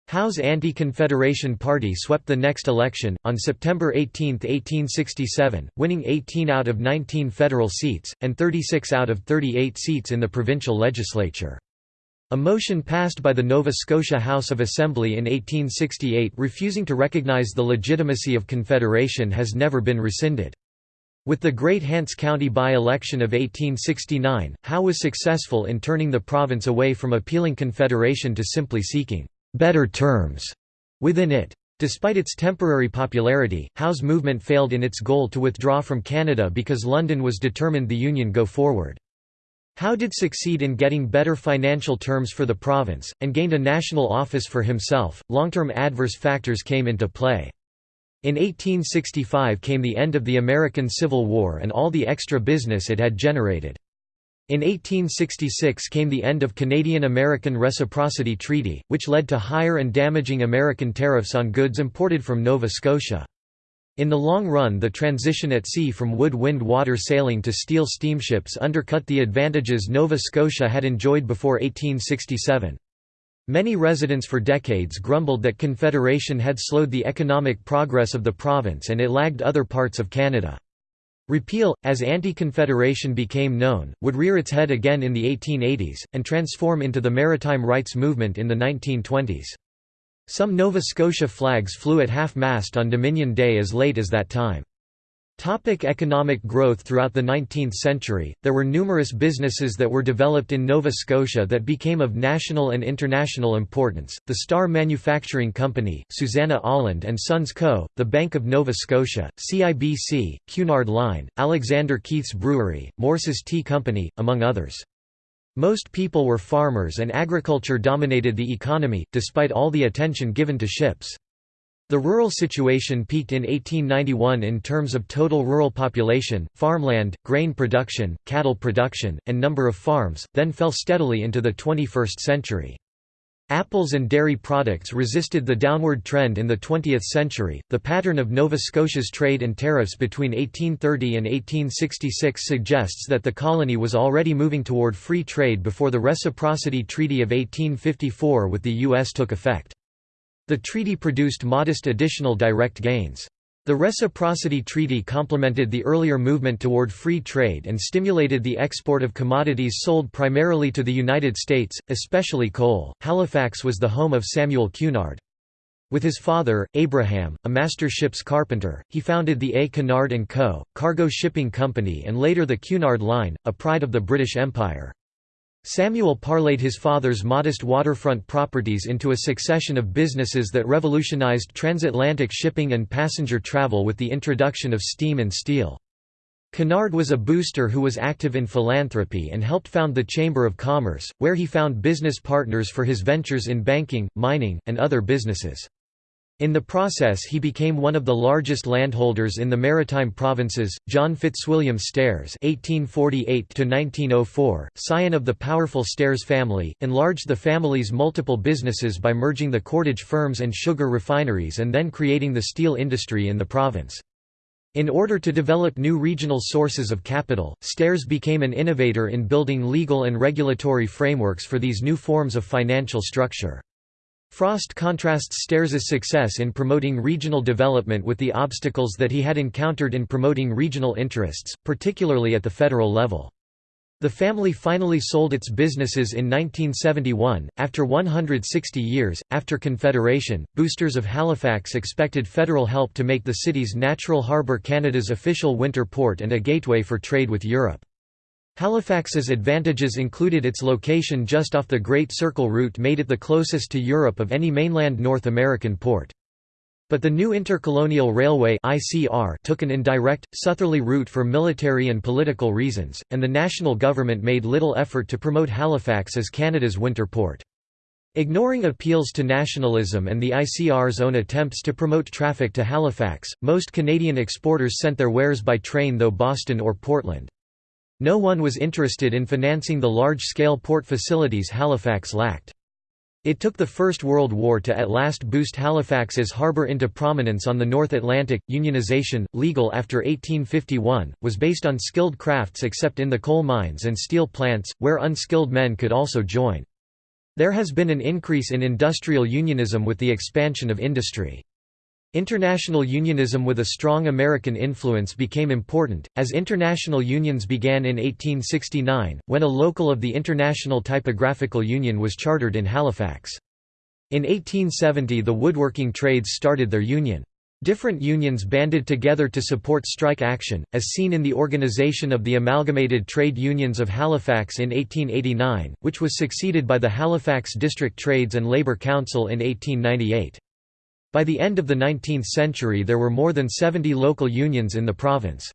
Howe's anti-Confederation party swept the next election, on September 18, 1867, winning 18 out of 19 federal seats, and 36 out of 38 seats in the provincial legislature. A motion passed by the Nova Scotia House of Assembly in 1868 refusing to recognise the legitimacy of Confederation has never been rescinded. With the Great Hants County by-election of 1869, Howe was successful in turning the province away from appealing Confederation to simply seeking better terms within it. Despite its temporary popularity, Howe's movement failed in its goal to withdraw from Canada because London was determined the Union go forward. Howe did succeed in getting better financial terms for the province, and gained a national office for himself. Long-term adverse factors came into play. In 1865 came the end of the American Civil War and all the extra business it had generated. In 1866 came the end of Canadian-American Reciprocity Treaty, which led to higher and damaging American tariffs on goods imported from Nova Scotia. In the long run the transition at sea from wood-wind-water sailing to steel steamships undercut the advantages Nova Scotia had enjoyed before 1867. Many residents for decades grumbled that Confederation had slowed the economic progress of the province and it lagged other parts of Canada. Repeal, as anti-Confederation became known, would rear its head again in the 1880s, and transform into the maritime rights movement in the 1920s. Some Nova Scotia flags flew at half-mast on Dominion Day as late as that time. Topic economic growth Throughout the 19th century, there were numerous businesses that were developed in Nova Scotia that became of national and international importance, the Starr Manufacturing Company, Susannah Oland and Sons Co., the Bank of Nova Scotia, CIBC, Cunard Line, Alexander Keith's Brewery, Morse's Tea Company, among others. Most people were farmers and agriculture dominated the economy, despite all the attention given to ships. The rural situation peaked in 1891 in terms of total rural population, farmland, grain production, cattle production, and number of farms, then fell steadily into the 21st century. Apples and dairy products resisted the downward trend in the 20th century. The pattern of Nova Scotia's trade and tariffs between 1830 and 1866 suggests that the colony was already moving toward free trade before the Reciprocity Treaty of 1854 with the U.S. took effect. The treaty produced modest additional direct gains. The Reciprocity Treaty complemented the earlier movement toward free trade and stimulated the export of commodities sold primarily to the United States, especially coal. Halifax was the home of Samuel Cunard. With his father, Abraham, a master ship's carpenter, he founded the A. Cunard & Co., cargo shipping company and later the Cunard Line, a pride of the British Empire. Samuel parlayed his father's modest waterfront properties into a succession of businesses that revolutionized transatlantic shipping and passenger travel with the introduction of steam and steel. Cunard was a booster who was active in philanthropy and helped found the Chamber of Commerce, where he found business partners for his ventures in banking, mining, and other businesses. In the process he became one of the largest landholders in the maritime provinces. John Fitzwilliam Stairs (1848–1904), scion of the powerful Stairs family, enlarged the family's multiple businesses by merging the cordage firms and sugar refineries and then creating the steel industry in the province. In order to develop new regional sources of capital, Stairs became an innovator in building legal and regulatory frameworks for these new forms of financial structure. Frost contrasts Stairs's success in promoting regional development with the obstacles that he had encountered in promoting regional interests, particularly at the federal level. The family finally sold its businesses in 1971, after 160 years. After Confederation, boosters of Halifax expected federal help to make the city's natural harbour Canada's official winter port and a gateway for trade with Europe. Halifax's advantages included its location just off the Great Circle route made it the closest to Europe of any mainland North American port. But the new Intercolonial Railway (ICR) took an indirect, southerly route for military and political reasons, and the national government made little effort to promote Halifax as Canada's winter port. Ignoring appeals to nationalism and the ICR's own attempts to promote traffic to Halifax, most Canadian exporters sent their wares by train though Boston or Portland. No one was interested in financing the large-scale port facilities Halifax lacked. It took the First World War to at last boost Halifax's harbour into prominence on the North Atlantic. Unionization, legal after 1851, was based on skilled crafts except in the coal mines and steel plants, where unskilled men could also join. There has been an increase in industrial unionism with the expansion of industry. International unionism with a strong American influence became important, as international unions began in 1869, when a local of the International Typographical Union was chartered in Halifax. In 1870 the woodworking trades started their union. Different unions banded together to support strike action, as seen in the organization of the Amalgamated Trade Unions of Halifax in 1889, which was succeeded by the Halifax District Trades and Labour Council in 1898. By the end of the 19th century there were more than 70 local unions in the province.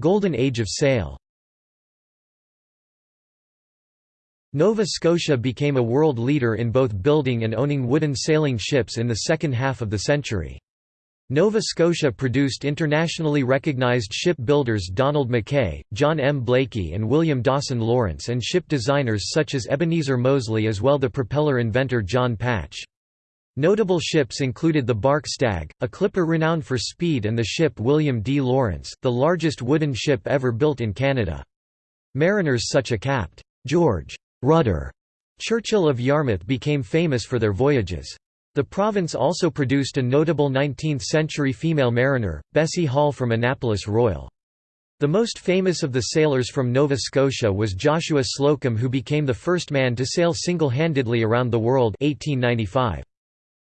Golden Age of sail Nova Scotia became a world leader in both building and owning wooden sailing ships in the second half of the century. Nova Scotia produced internationally recognized ship builders Donald Mackay, John M. Blakey and William Dawson Lawrence and ship designers such as Ebenezer Mosley as well the propeller inventor John Patch. Notable ships included the Bark Stag, a clipper renowned for speed and the ship William D. Lawrence, the largest wooden ship ever built in Canada. Mariners such as Capt. George Rudder Churchill of Yarmouth became famous for their voyages. The province also produced a notable 19th-century female mariner, Bessie Hall from Annapolis Royal. The most famous of the sailors from Nova Scotia was Joshua Slocum who became the first man to sail single-handedly around the world 1895.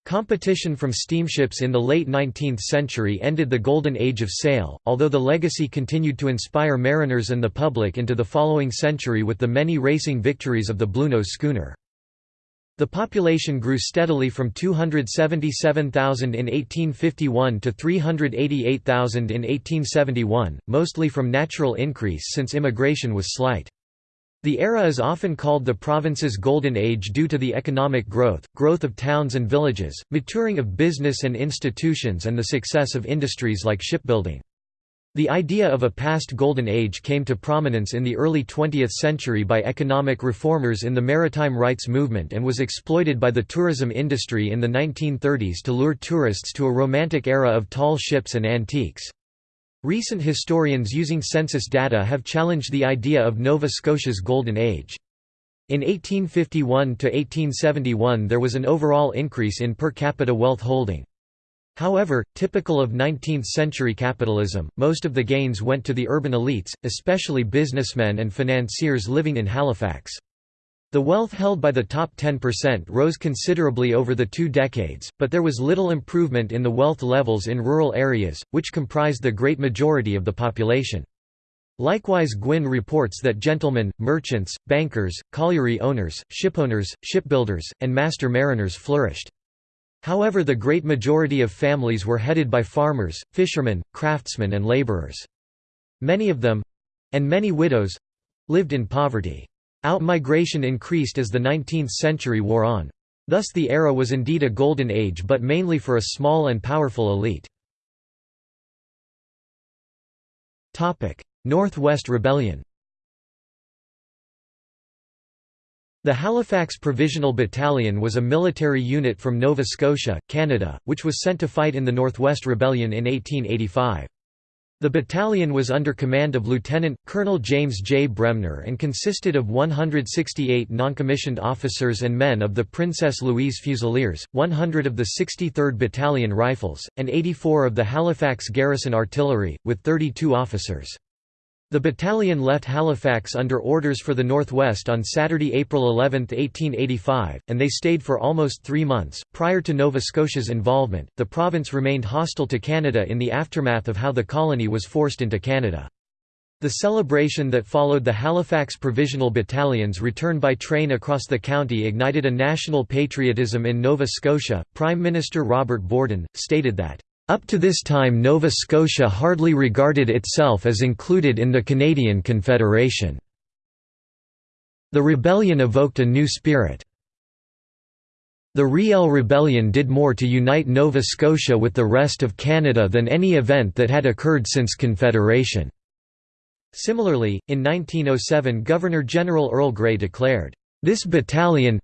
Competition from steamships in the late 19th century ended the golden age of sail, although the legacy continued to inspire mariners and the public into the following century with the many racing victories of the Bluenose schooner. The population grew steadily from 277,000 in 1851 to 388,000 in 1871, mostly from natural increase since immigration was slight. The era is often called the province's Golden Age due to the economic growth, growth of towns and villages, maturing of business and institutions and the success of industries like shipbuilding. The idea of a past Golden Age came to prominence in the early 20th century by economic reformers in the maritime rights movement and was exploited by the tourism industry in the 1930s to lure tourists to a romantic era of tall ships and antiques. Recent historians using census data have challenged the idea of Nova Scotia's Golden Age. In 1851 to 1871 there was an overall increase in per capita wealth holding. However, typical of 19th-century capitalism, most of the gains went to the urban elites, especially businessmen and financiers living in Halifax. The wealth held by the top 10% rose considerably over the two decades, but there was little improvement in the wealth levels in rural areas, which comprised the great majority of the population. Likewise Gwyn reports that gentlemen, merchants, bankers, colliery owners, shipowners, shipbuilders, and master mariners flourished. However the great majority of families were headed by farmers, fishermen, craftsmen and laborers. Many of them—and many widows—lived in poverty. Out-migration increased as the 19th century wore on. Thus the era was indeed a golden age but mainly for a small and powerful elite. Northwest Rebellion The Halifax Provisional Battalion was a military unit from Nova Scotia, Canada, which was sent to fight in the Northwest Rebellion in 1885. The battalion was under command of Lieutenant Colonel James J. Bremner and consisted of 168 noncommissioned officers and men of the Princess Louise Fusiliers, 100 of the 63rd Battalion Rifles, and 84 of the Halifax Garrison Artillery, with 32 officers. The battalion left Halifax under orders for the Northwest on Saturday, April 11, 1885, and they stayed for almost three months. Prior to Nova Scotia's involvement, the province remained hostile to Canada in the aftermath of how the colony was forced into Canada. The celebration that followed the Halifax Provisional Battalion's return by train across the county ignited a national patriotism in Nova Scotia. Prime Minister Robert Borden stated that up to this time Nova Scotia hardly regarded itself as included in the Canadian Confederation. The rebellion evoked a new spirit. The Riel Rebellion did more to unite Nova Scotia with the rest of Canada than any event that had occurred since Confederation. Similarly, in 1907 Governor-General Earl Grey declared, "...this battalion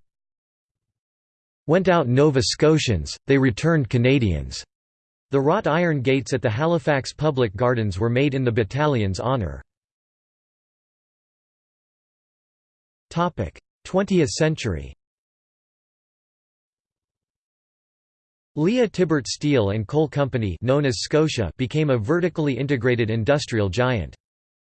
went out Nova Scotians, they returned Canadians." The wrought iron gates at the Halifax Public Gardens were made in the battalion's honour. 20th century Leah Tibert Steel and Coal Company known as Scotia became a vertically integrated industrial giant.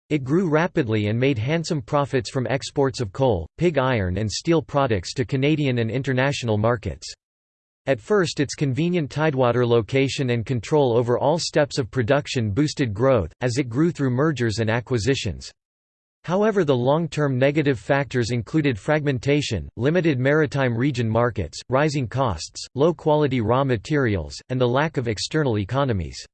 It grew rapidly and made handsome profits from exports of coal, pig iron and steel products to Canadian and international markets. At first its convenient tidewater location and control over all steps of production boosted growth, as it grew through mergers and acquisitions. However the long-term negative factors included fragmentation, limited maritime region markets, rising costs, low-quality raw materials, and the lack of external economies.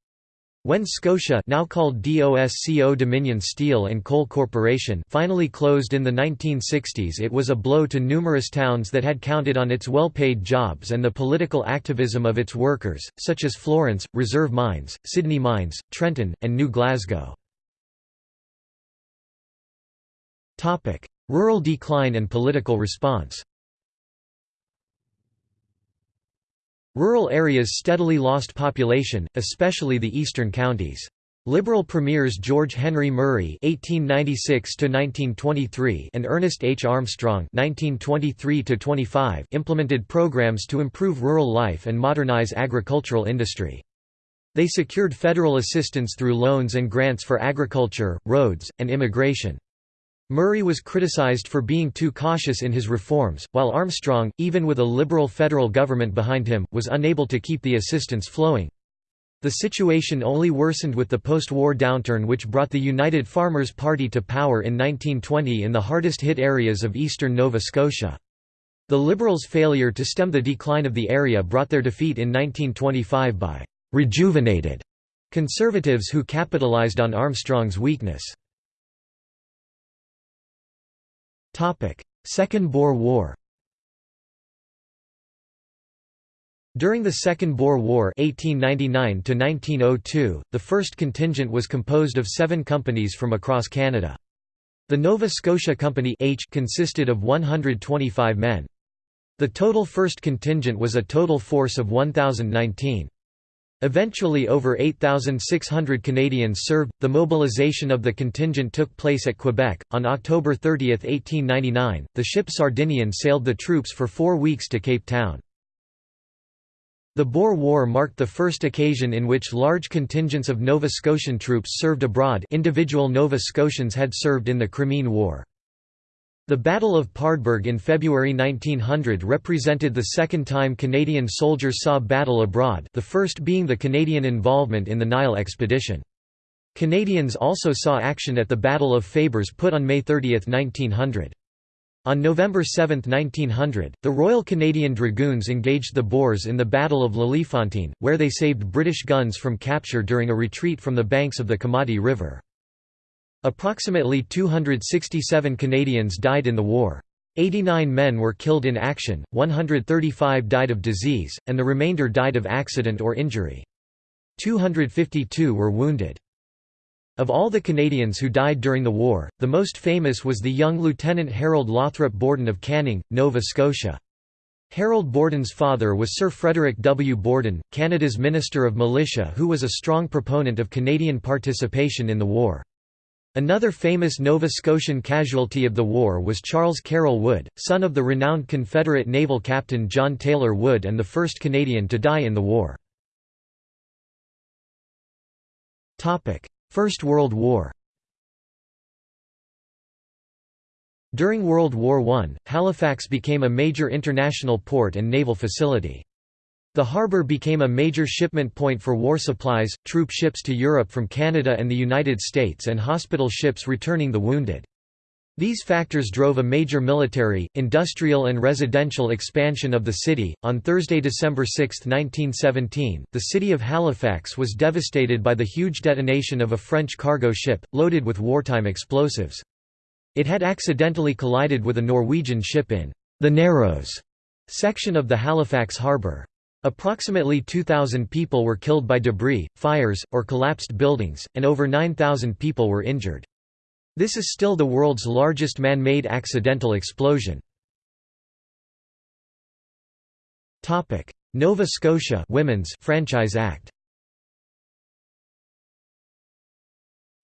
When Scotia now called DOSCO Dominion Steel and Coal Corporation finally closed in the 1960s it was a blow to numerous towns that had counted on its well-paid jobs and the political activism of its workers, such as Florence, Reserve Mines, Sydney Mines, Trenton, and New Glasgow. Rural decline and political response Rural areas steadily lost population, especially the eastern counties. Liberal premiers George Henry Murray (1896–1923) and Ernest H. Armstrong (1923–25) implemented programs to improve rural life and modernize agricultural industry. They secured federal assistance through loans and grants for agriculture, roads, and immigration. Murray was criticized for being too cautious in his reforms, while Armstrong, even with a liberal federal government behind him, was unable to keep the assistance flowing. The situation only worsened with the post-war downturn which brought the United Farmers Party to power in 1920 in the hardest-hit areas of eastern Nova Scotia. The Liberals' failure to stem the decline of the area brought their defeat in 1925 by «rejuvenated» Conservatives who capitalized on Armstrong's weakness. Second Boer War During the Second Boer War 1899 the first contingent was composed of seven companies from across Canada. The Nova Scotia Company H consisted of 125 men. The total first contingent was a total force of 1,019. Eventually over 8,600 Canadians served. The mobilization of the contingent took place at Quebec. On October 30, 1899, the ship Sardinian sailed the troops for four weeks to Cape Town. The Boer War marked the first occasion in which large contingents of Nova Scotian troops served abroad individual Nova Scotians had served in the Crimean War. The Battle of Paardeberg in February 1900 represented the second time Canadian soldiers saw battle abroad the first being the Canadian involvement in the Nile expedition. Canadians also saw action at the Battle of Faber's Put on May 30, 1900. On November 7, 1900, the Royal Canadian Dragoons engaged the Boers in the Battle of Leliefontein, where they saved British guns from capture during a retreat from the banks of the Komati River. Approximately 267 Canadians died in the war. 89 men were killed in action, 135 died of disease, and the remainder died of accident or injury. 252 were wounded. Of all the Canadians who died during the war, the most famous was the young Lieutenant Harold Lothrop Borden of Canning, Nova Scotia. Harold Borden's father was Sir Frederick W. Borden, Canada's Minister of Militia who was a strong proponent of Canadian participation in the war. Another famous Nova Scotian casualty of the war was Charles Carroll Wood, son of the renowned Confederate naval captain John Taylor Wood and the first Canadian to die in the war. First World War During World War I, Halifax became a major international port and naval facility. The harbour became a major shipment point for war supplies, troop ships to Europe from Canada and the United States and hospital ships returning the wounded. These factors drove a major military, industrial, and residential expansion of the city. On Thursday, December 6, 1917, the city of Halifax was devastated by the huge detonation of a French cargo ship, loaded with wartime explosives. It had accidentally collided with a Norwegian ship in the Narrows section of the Halifax harbour. Approximately 2,000 people were killed by debris, fires, or collapsed buildings, and over 9,000 people were injured. This is still the world's largest man-made accidental explosion. Nova Scotia Women's Franchise Act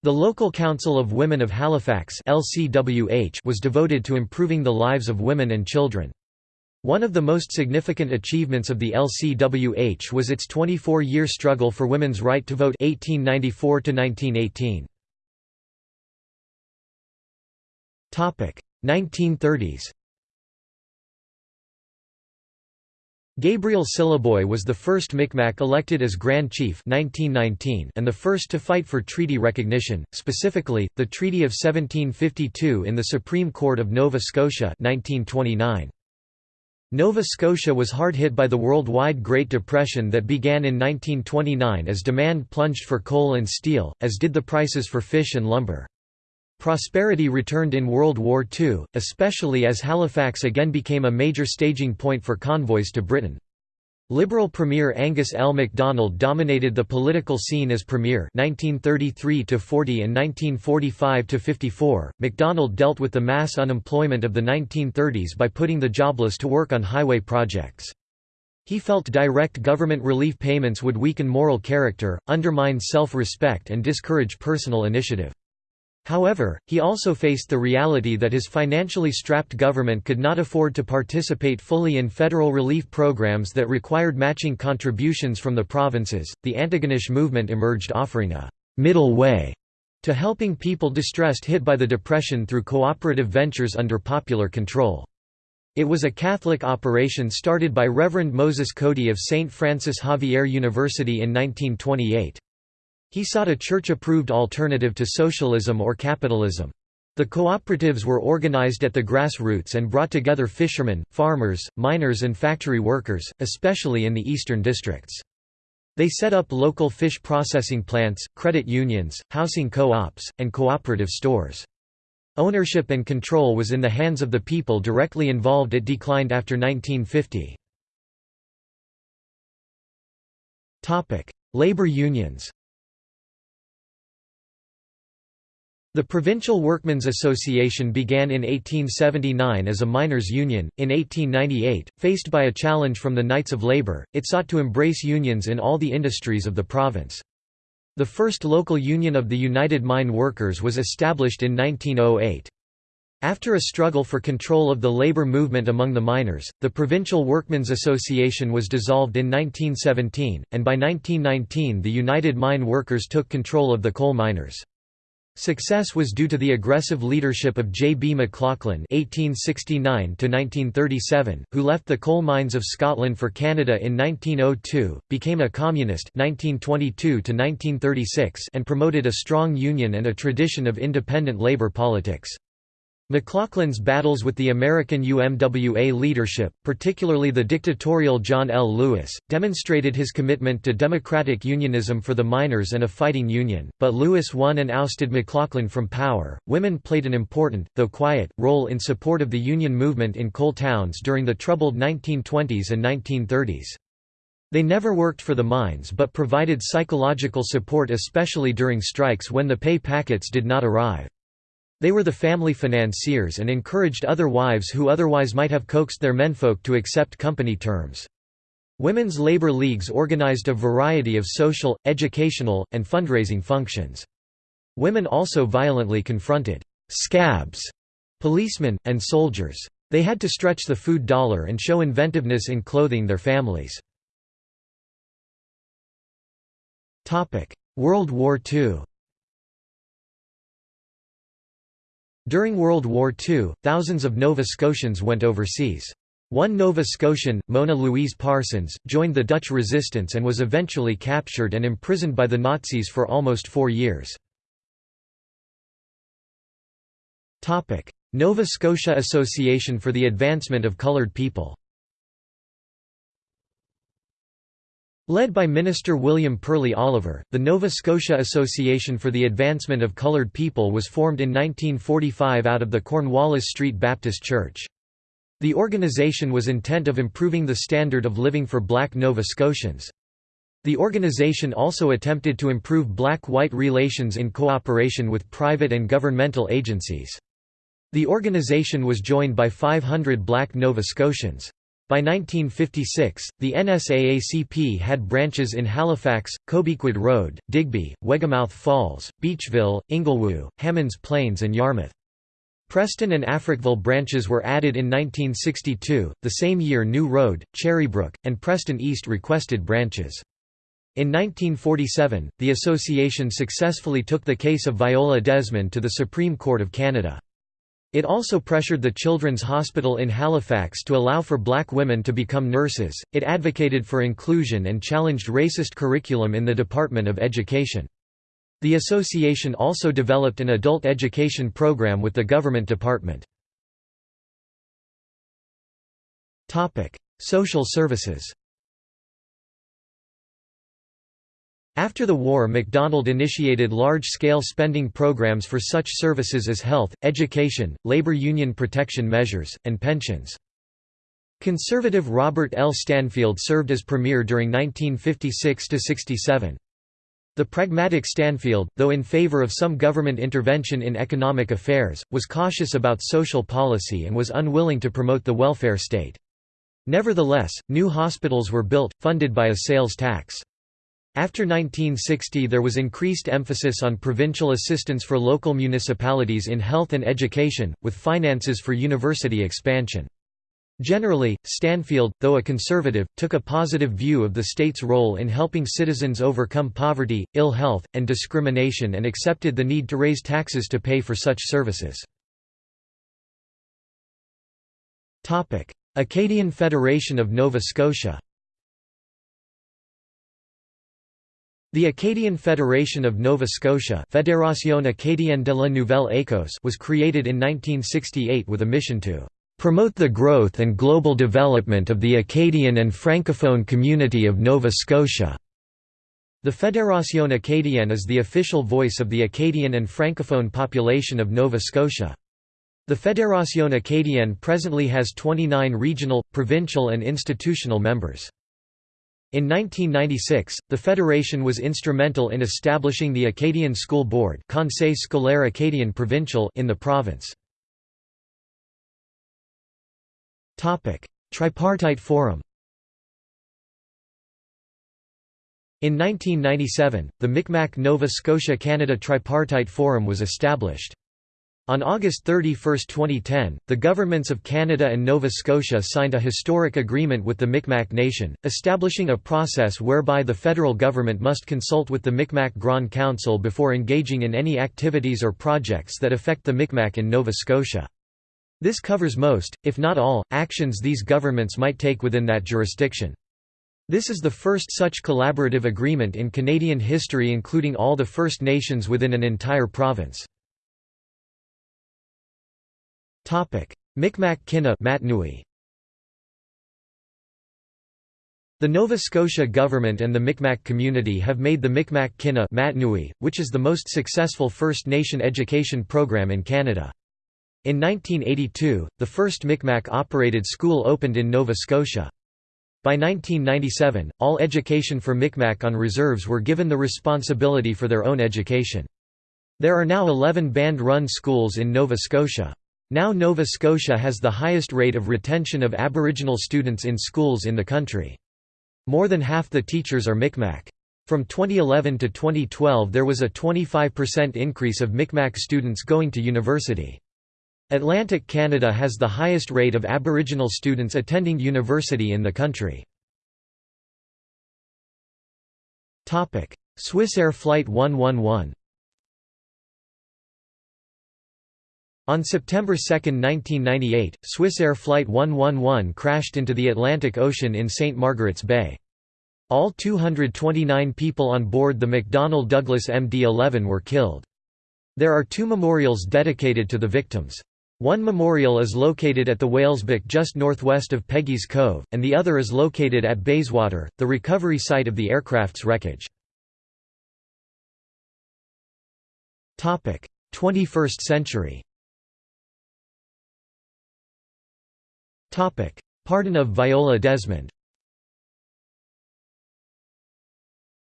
The Local Council of Women of Halifax was devoted to improving the lives of women and children. One of the most significant achievements of the LCWH was its 24-year struggle for women's right to vote 1894 to 1918. Topic 1930s Gabriel Sylliboy was the first Micmac elected as Grand Chief 1919 and the first to fight for treaty recognition, specifically, the Treaty of 1752 in the Supreme Court of Nova Scotia 1929. Nova Scotia was hard hit by the worldwide Great Depression that began in 1929 as demand plunged for coal and steel, as did the prices for fish and lumber. Prosperity returned in World War II, especially as Halifax again became a major staging point for convoys to Britain. Liberal Premier Angus L. MacDonald dominated the political scene as Premier 1933 and 1945–54. MacDonald dealt with the mass unemployment of the 1930s by putting the jobless to work on highway projects. He felt direct government relief payments would weaken moral character, undermine self-respect and discourage personal initiative. However, he also faced the reality that his financially strapped government could not afford to participate fully in federal relief programs that required matching contributions from the provinces. The Antigonish movement emerged offering a middle way to helping people distressed hit by the Depression through cooperative ventures under popular control. It was a Catholic operation started by Reverend Moses Coady of St. Francis Xavier University in 1928. He sought a church-approved alternative to socialism or capitalism. The cooperatives were organized at the grassroots and brought together fishermen, farmers, miners and factory workers, especially in the eastern districts. They set up local fish processing plants, credit unions, housing co-ops, and cooperative stores. Ownership and control was in the hands of the people directly involved it declined after 1950. Labor unions The Provincial Workmen's Association began in 1879 as a miners' union. In 1898, faced by a challenge from the Knights of Labour, it sought to embrace unions in all the industries of the province. The first local union of the United Mine Workers was established in 1908. After a struggle for control of the labor movement among the miners, the Provincial Workmen's Association was dissolved in 1917, and by 1919 the United Mine Workers took control of the coal miners. Success was due to the aggressive leadership of J. B. McLachlan (1869–1937), who left the coal mines of Scotland for Canada in 1902, became a communist (1922–1936), and promoted a strong union and a tradition of independent labor politics. McLachlan's battles with the American UMWA leadership, particularly the dictatorial John L. Lewis, demonstrated his commitment to democratic unionism for the miners and a fighting union, but Lewis won and ousted McLachlan from power. Women played an important, though quiet, role in support of the union movement in coal towns during the troubled 1920s and 1930s. They never worked for the mines but provided psychological support especially during strikes when the pay packets did not arrive. They were the family financiers and encouraged other wives who otherwise might have coaxed their menfolk to accept company terms. Women's labor leagues organized a variety of social, educational, and fundraising functions. Women also violently confronted «scabs» policemen, and soldiers. They had to stretch the food dollar and show inventiveness in clothing their families. World War II During World War II, thousands of Nova Scotians went overseas. One Nova Scotian, Mona Louise Parsons, joined the Dutch resistance and was eventually captured and imprisoned by the Nazis for almost four years. Nova Scotia Association for the Advancement of Coloured People Led by Minister William Perley Oliver, the Nova Scotia Association for the Advancement of Coloured People was formed in 1945 out of the Cornwallis Street Baptist Church. The organization was intent of improving the standard of living for black Nova Scotians. The organization also attempted to improve black-white relations in cooperation with private and governmental agencies. The organization was joined by 500 black Nova Scotians. By 1956, the NSAACP had branches in Halifax, Cobequid Road, Digby, Weymouth Falls, Beechville, Inglewood, Hammonds Plains and Yarmouth. Preston and Africville branches were added in 1962, the same year New Road, Cherrybrook, and Preston East requested branches. In 1947, the association successfully took the case of Viola Desmond to the Supreme Court of Canada. It also pressured the Children's Hospital in Halifax to allow for black women to become nurses, it advocated for inclusion and challenged racist curriculum in the Department of Education. The association also developed an adult education program with the government department. Social services After the war MacDonald initiated large-scale spending programs for such services as health, education, labor union protection measures, and pensions. Conservative Robert L. Stanfield served as premier during 1956–67. The pragmatic Stanfield, though in favor of some government intervention in economic affairs, was cautious about social policy and was unwilling to promote the welfare state. Nevertheless, new hospitals were built, funded by a sales tax. After 1960 there was increased emphasis on provincial assistance for local municipalities in health and education, with finances for university expansion. Generally, Stanfield, though a conservative, took a positive view of the state's role in helping citizens overcome poverty, ill health, and discrimination and accepted the need to raise taxes to pay for such services. Acadian Federation of Nova Scotia The Acadian Federation of Nova Scotia Fédération Acadienne de la Nouvelle-Écosse was created in 1968 with a mission to "...promote the growth and global development of the Acadian and Francophone community of Nova Scotia." The Fédération Acadienne is the official voice of the Acadian and Francophone population of Nova Scotia. The Fédération Acadienne presently has 29 regional, provincial and institutional members. In 1996, the federation was instrumental in establishing the Acadian School Board Conseil scolaire acadien provincial in the province. Tripartite Forum In 1997, the Micmac Nova Scotia Canada Tripartite Forum was established. On August 31, 2010, the governments of Canada and Nova Scotia signed a historic agreement with the Micmac Nation, establishing a process whereby the federal government must consult with the Micmac Grand Council before engaging in any activities or projects that affect the Micmac in Nova Scotia. This covers most, if not all, actions these governments might take within that jurisdiction. This is the first such collaborative agreement in Canadian history including all the First Nations within an entire province. Micmac Kina'matnewey. The Nova Scotia government and the Micmac community have made the Micmac Kina'matnewey, which is the most successful First Nation education program in Canada. In 1982, the first Micmac-operated school opened in Nova Scotia. By 1997, all education for Micmac on reserves were given the responsibility for their own education. There are now 11 band-run schools in Nova Scotia. Now Nova Scotia has the highest rate of retention of Aboriginal students in schools in the country. More than half the teachers are Micmac. From 2011 to 2012 there was a 25% increase of Micmac students going to university. Atlantic Canada has the highest rate of Aboriginal students attending university in the country. Swissair Flight 111 On September 2, 1998, Swissair Flight 111 crashed into the Atlantic Ocean in St. Margaret's Bay. All 229 people on board the McDonnell Douglas MD-11 were killed. There are two memorials dedicated to the victims. One memorial is located at the Whalesback just northwest of Peggy's Cove, and the other is located at Bayswater, the recovery site of the aircraft's wreckage. 21st century Pardon of Viola Desmond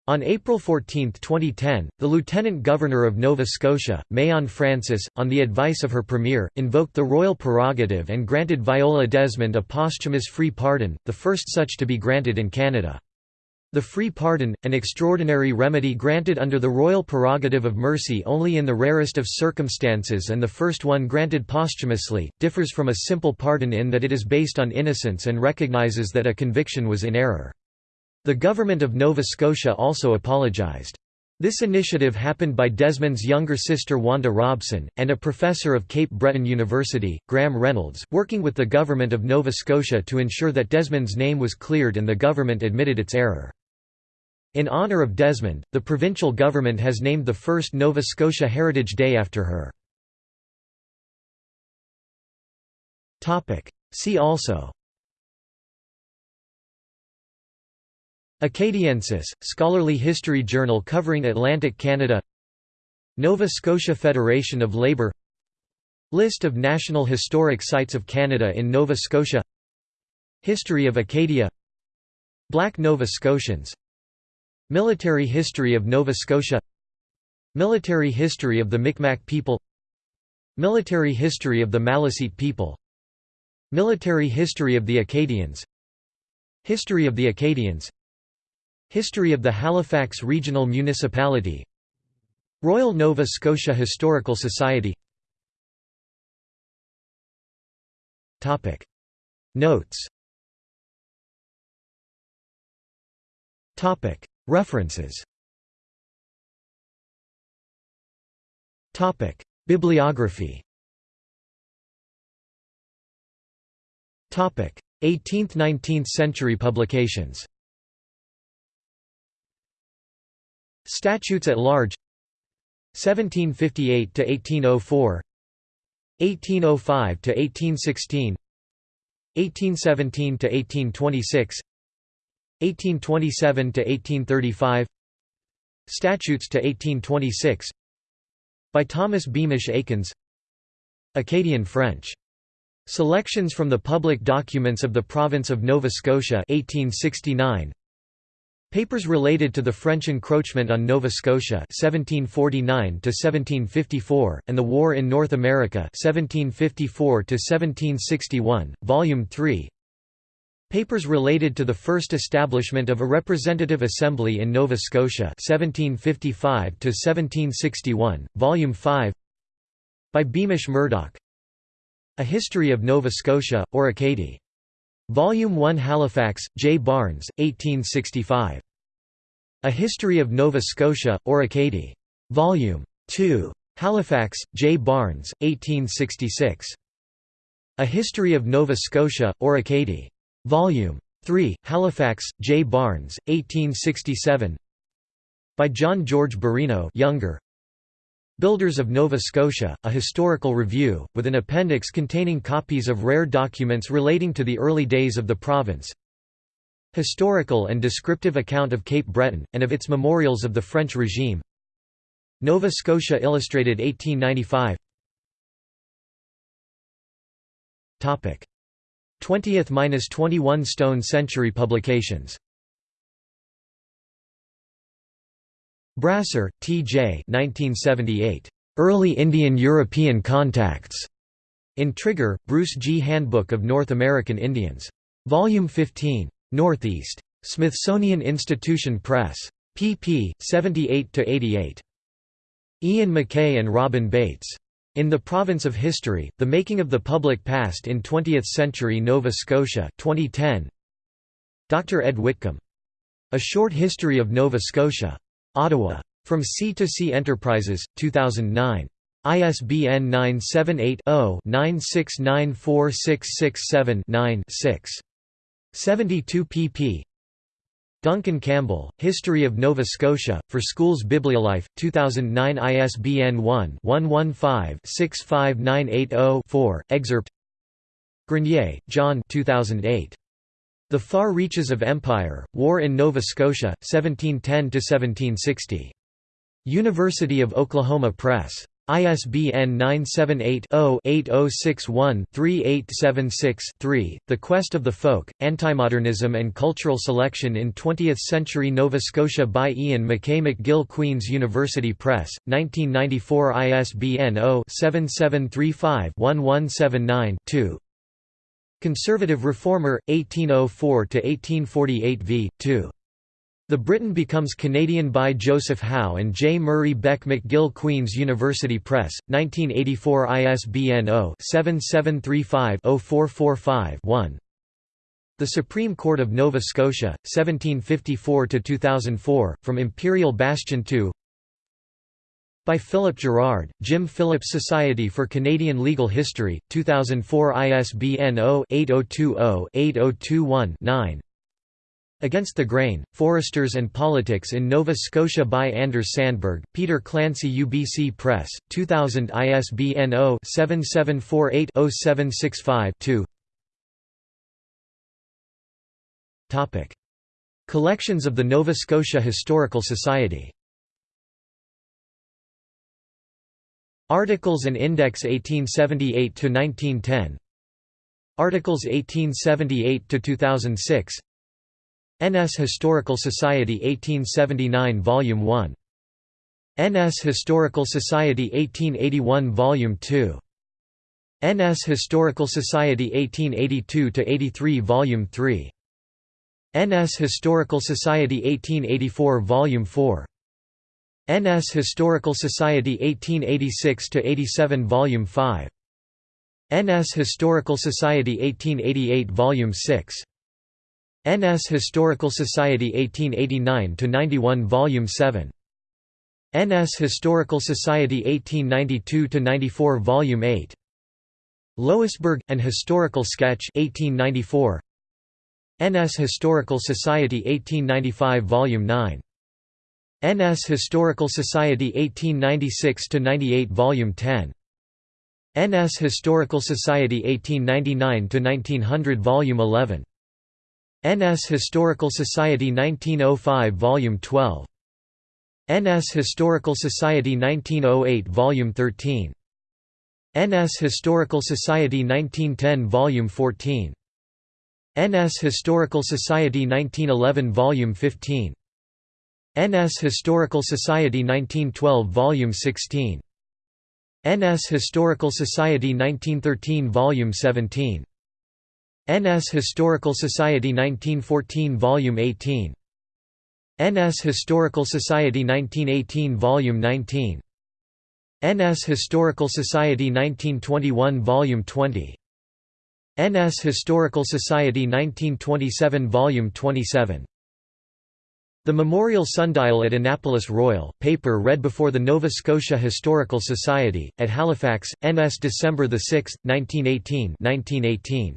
On April 14, 2010, the Lieutenant Governor of Nova Scotia, Mayann Francis, on the advice of her Premier, invoked the royal prerogative and granted Viola Desmond a posthumous free pardon, the first such to be granted in Canada. The free pardon, an extraordinary remedy granted under the royal prerogative of mercy only in the rarest of circumstances and the first one granted posthumously, differs from a simple pardon in that it is based on innocence and recognises that a conviction was in error. The government of Nova Scotia also apologised. This initiative happened by Desmond's younger sister Wanda Robson, and a professor of Cape Breton University, Graham Reynolds, working with the government of Nova Scotia to ensure that Desmond's name was cleared and the government admitted its error. In honour of Desmond, the provincial government has named the first Nova Scotia Heritage Day after her. See also. Acadiensis, scholarly history journal covering Atlantic Canada. Nova Scotia Federation of Labour List of National Historic Sites of Canada in Nova Scotia. History of Acadia. Black Nova Scotians Military history of Nova Scotia Military history of the Micmac people Military history of the Maliseet people Military history of the Acadians History of the Acadians History of the Halifax Regional Municipality Royal Nova Scotia Historical Society Notes References. Topic. Bibliography. Topic. 18th–19th century publications. Statutes at Large. 1758 to 1804 1805 to 1816 1817 to 1826 1827 to 1835 Statutes to 1826 by Thomas Beamish Akins Acadian French. Selections from the Public Documents of the Province of Nova Scotia 1869 Papers related to the French encroachment on Nova Scotia 1749 to 1754 and the War in North America 1754 to 1761 Volume 3 Papers related to the first establishment of a representative assembly in Nova Scotia 1755–1761, Volume 5 By Beamish Murdoch A History of Nova Scotia, or Acadie Volume 1 Halifax, J. Barnes, 1865. A History of Nova Scotia, or Acadie. Volume 2. Halifax, J. Barnes, 1866. A History of Nova Scotia, or Acadie. Volume 3. Halifax, J. Barnes, 1867. By John George Bourinot younger, Builders of Nova Scotia, a historical review, with an appendix containing copies of rare documents relating to the early days of the province Historical and descriptive account of Cape Breton, and of its memorials of the French regime Nova Scotia Illustrated 1895 Topic 20th–21 Stone Century publications Brasser, T. J. 1978. Early Indian-European Contacts. In Trigger, Bruce G. Handbook of North American Indians. Volume 15. Northeast. Smithsonian Institution Press. pp. 78–88. Ian McKay and Robin Bates. In the Province of History, The Making of the Public Past in Twentieth-Century Nova Scotia 2010. Dr. Ed Whitcomb. A Short History of Nova Scotia. Ottawa. From Sea to Sea Enterprises, 2009. ISBN 978-0-9694667-9-6. 72 pp. Duncan Campbell, History of Nova Scotia, for Schools Bibliolife, 2009 ISBN 1-115-65980-4, excerpt Grenier, John 2008. The Far Reaches of Empire, War in Nova Scotia, 1710–1760. University of Oklahoma Press. ISBN 978-0-8061-3876-3. The Quest of the Folk, Antimodernism and Cultural Selection in Twentieth-Century Nova Scotia by Ian McKay McGill Queen's University Press, 1994 ISBN 0-7735-1179-2. Conservative Reformer, 1804–1848 v. 2. The Briton Becomes Canadian by Joseph Howe and J. Murray Beck McGill Queen's University Press, 1984 ISBN 0-7735-0445-1. The Supreme Court of Nova Scotia, 1754–2004, From Imperial Bastion to by Philip Girard, Jim Phillips Society for Canadian Legal History, 2004 ISBN 0-8020-8021-9 Against the Grain, Foresters and Politics in Nova Scotia by Anders Sandberg, Peter Clancy UBC Press, 2000 ISBN 0-7748-0765-2 Collections of the Nova Scotia Historical Society. Articles and Index 1878–1910 Articles 1878–2006 NS Historical Society 1879 Volume 1. NS Historical Society 1881 Volume 2. NS Historical Society 1882–83 Volume 3. NS Historical Society 1884 Volume 4. NS Historical Society 1886–87 Volume 5. NS Historical Society 1888 Volume 6. NS Historical Society 1889–91 Volume 7. NS Historical Society 1892–94 Volume 8. Louisbourg, An Historical Sketch 1894. NS Historical Society 1895 Volume 9. NS Historical Society 1896–98 Volume 10. NS Historical Society 1899–1900 Volume 11. NS Historical Society 1905 Volume 12. NS Historical Society 1908 Volume 13. NS Historical Society 1910 Volume 14. NS Historical Society 1911 Volume 15. NS Historical Society 1912 Volume 16. NS Historical Society 1913 Volume 17. NS Historical Society 1914 Volume 18 NS Historical Society 1918 Volume 19 NS Historical Society 1921 Volume 20 NS Historical Society 1927 Volume 27 The Memorial Sundial at Annapolis Royal, paper read before the Nova Scotia Historical Society, at Halifax, NS December 6, 1918 1918.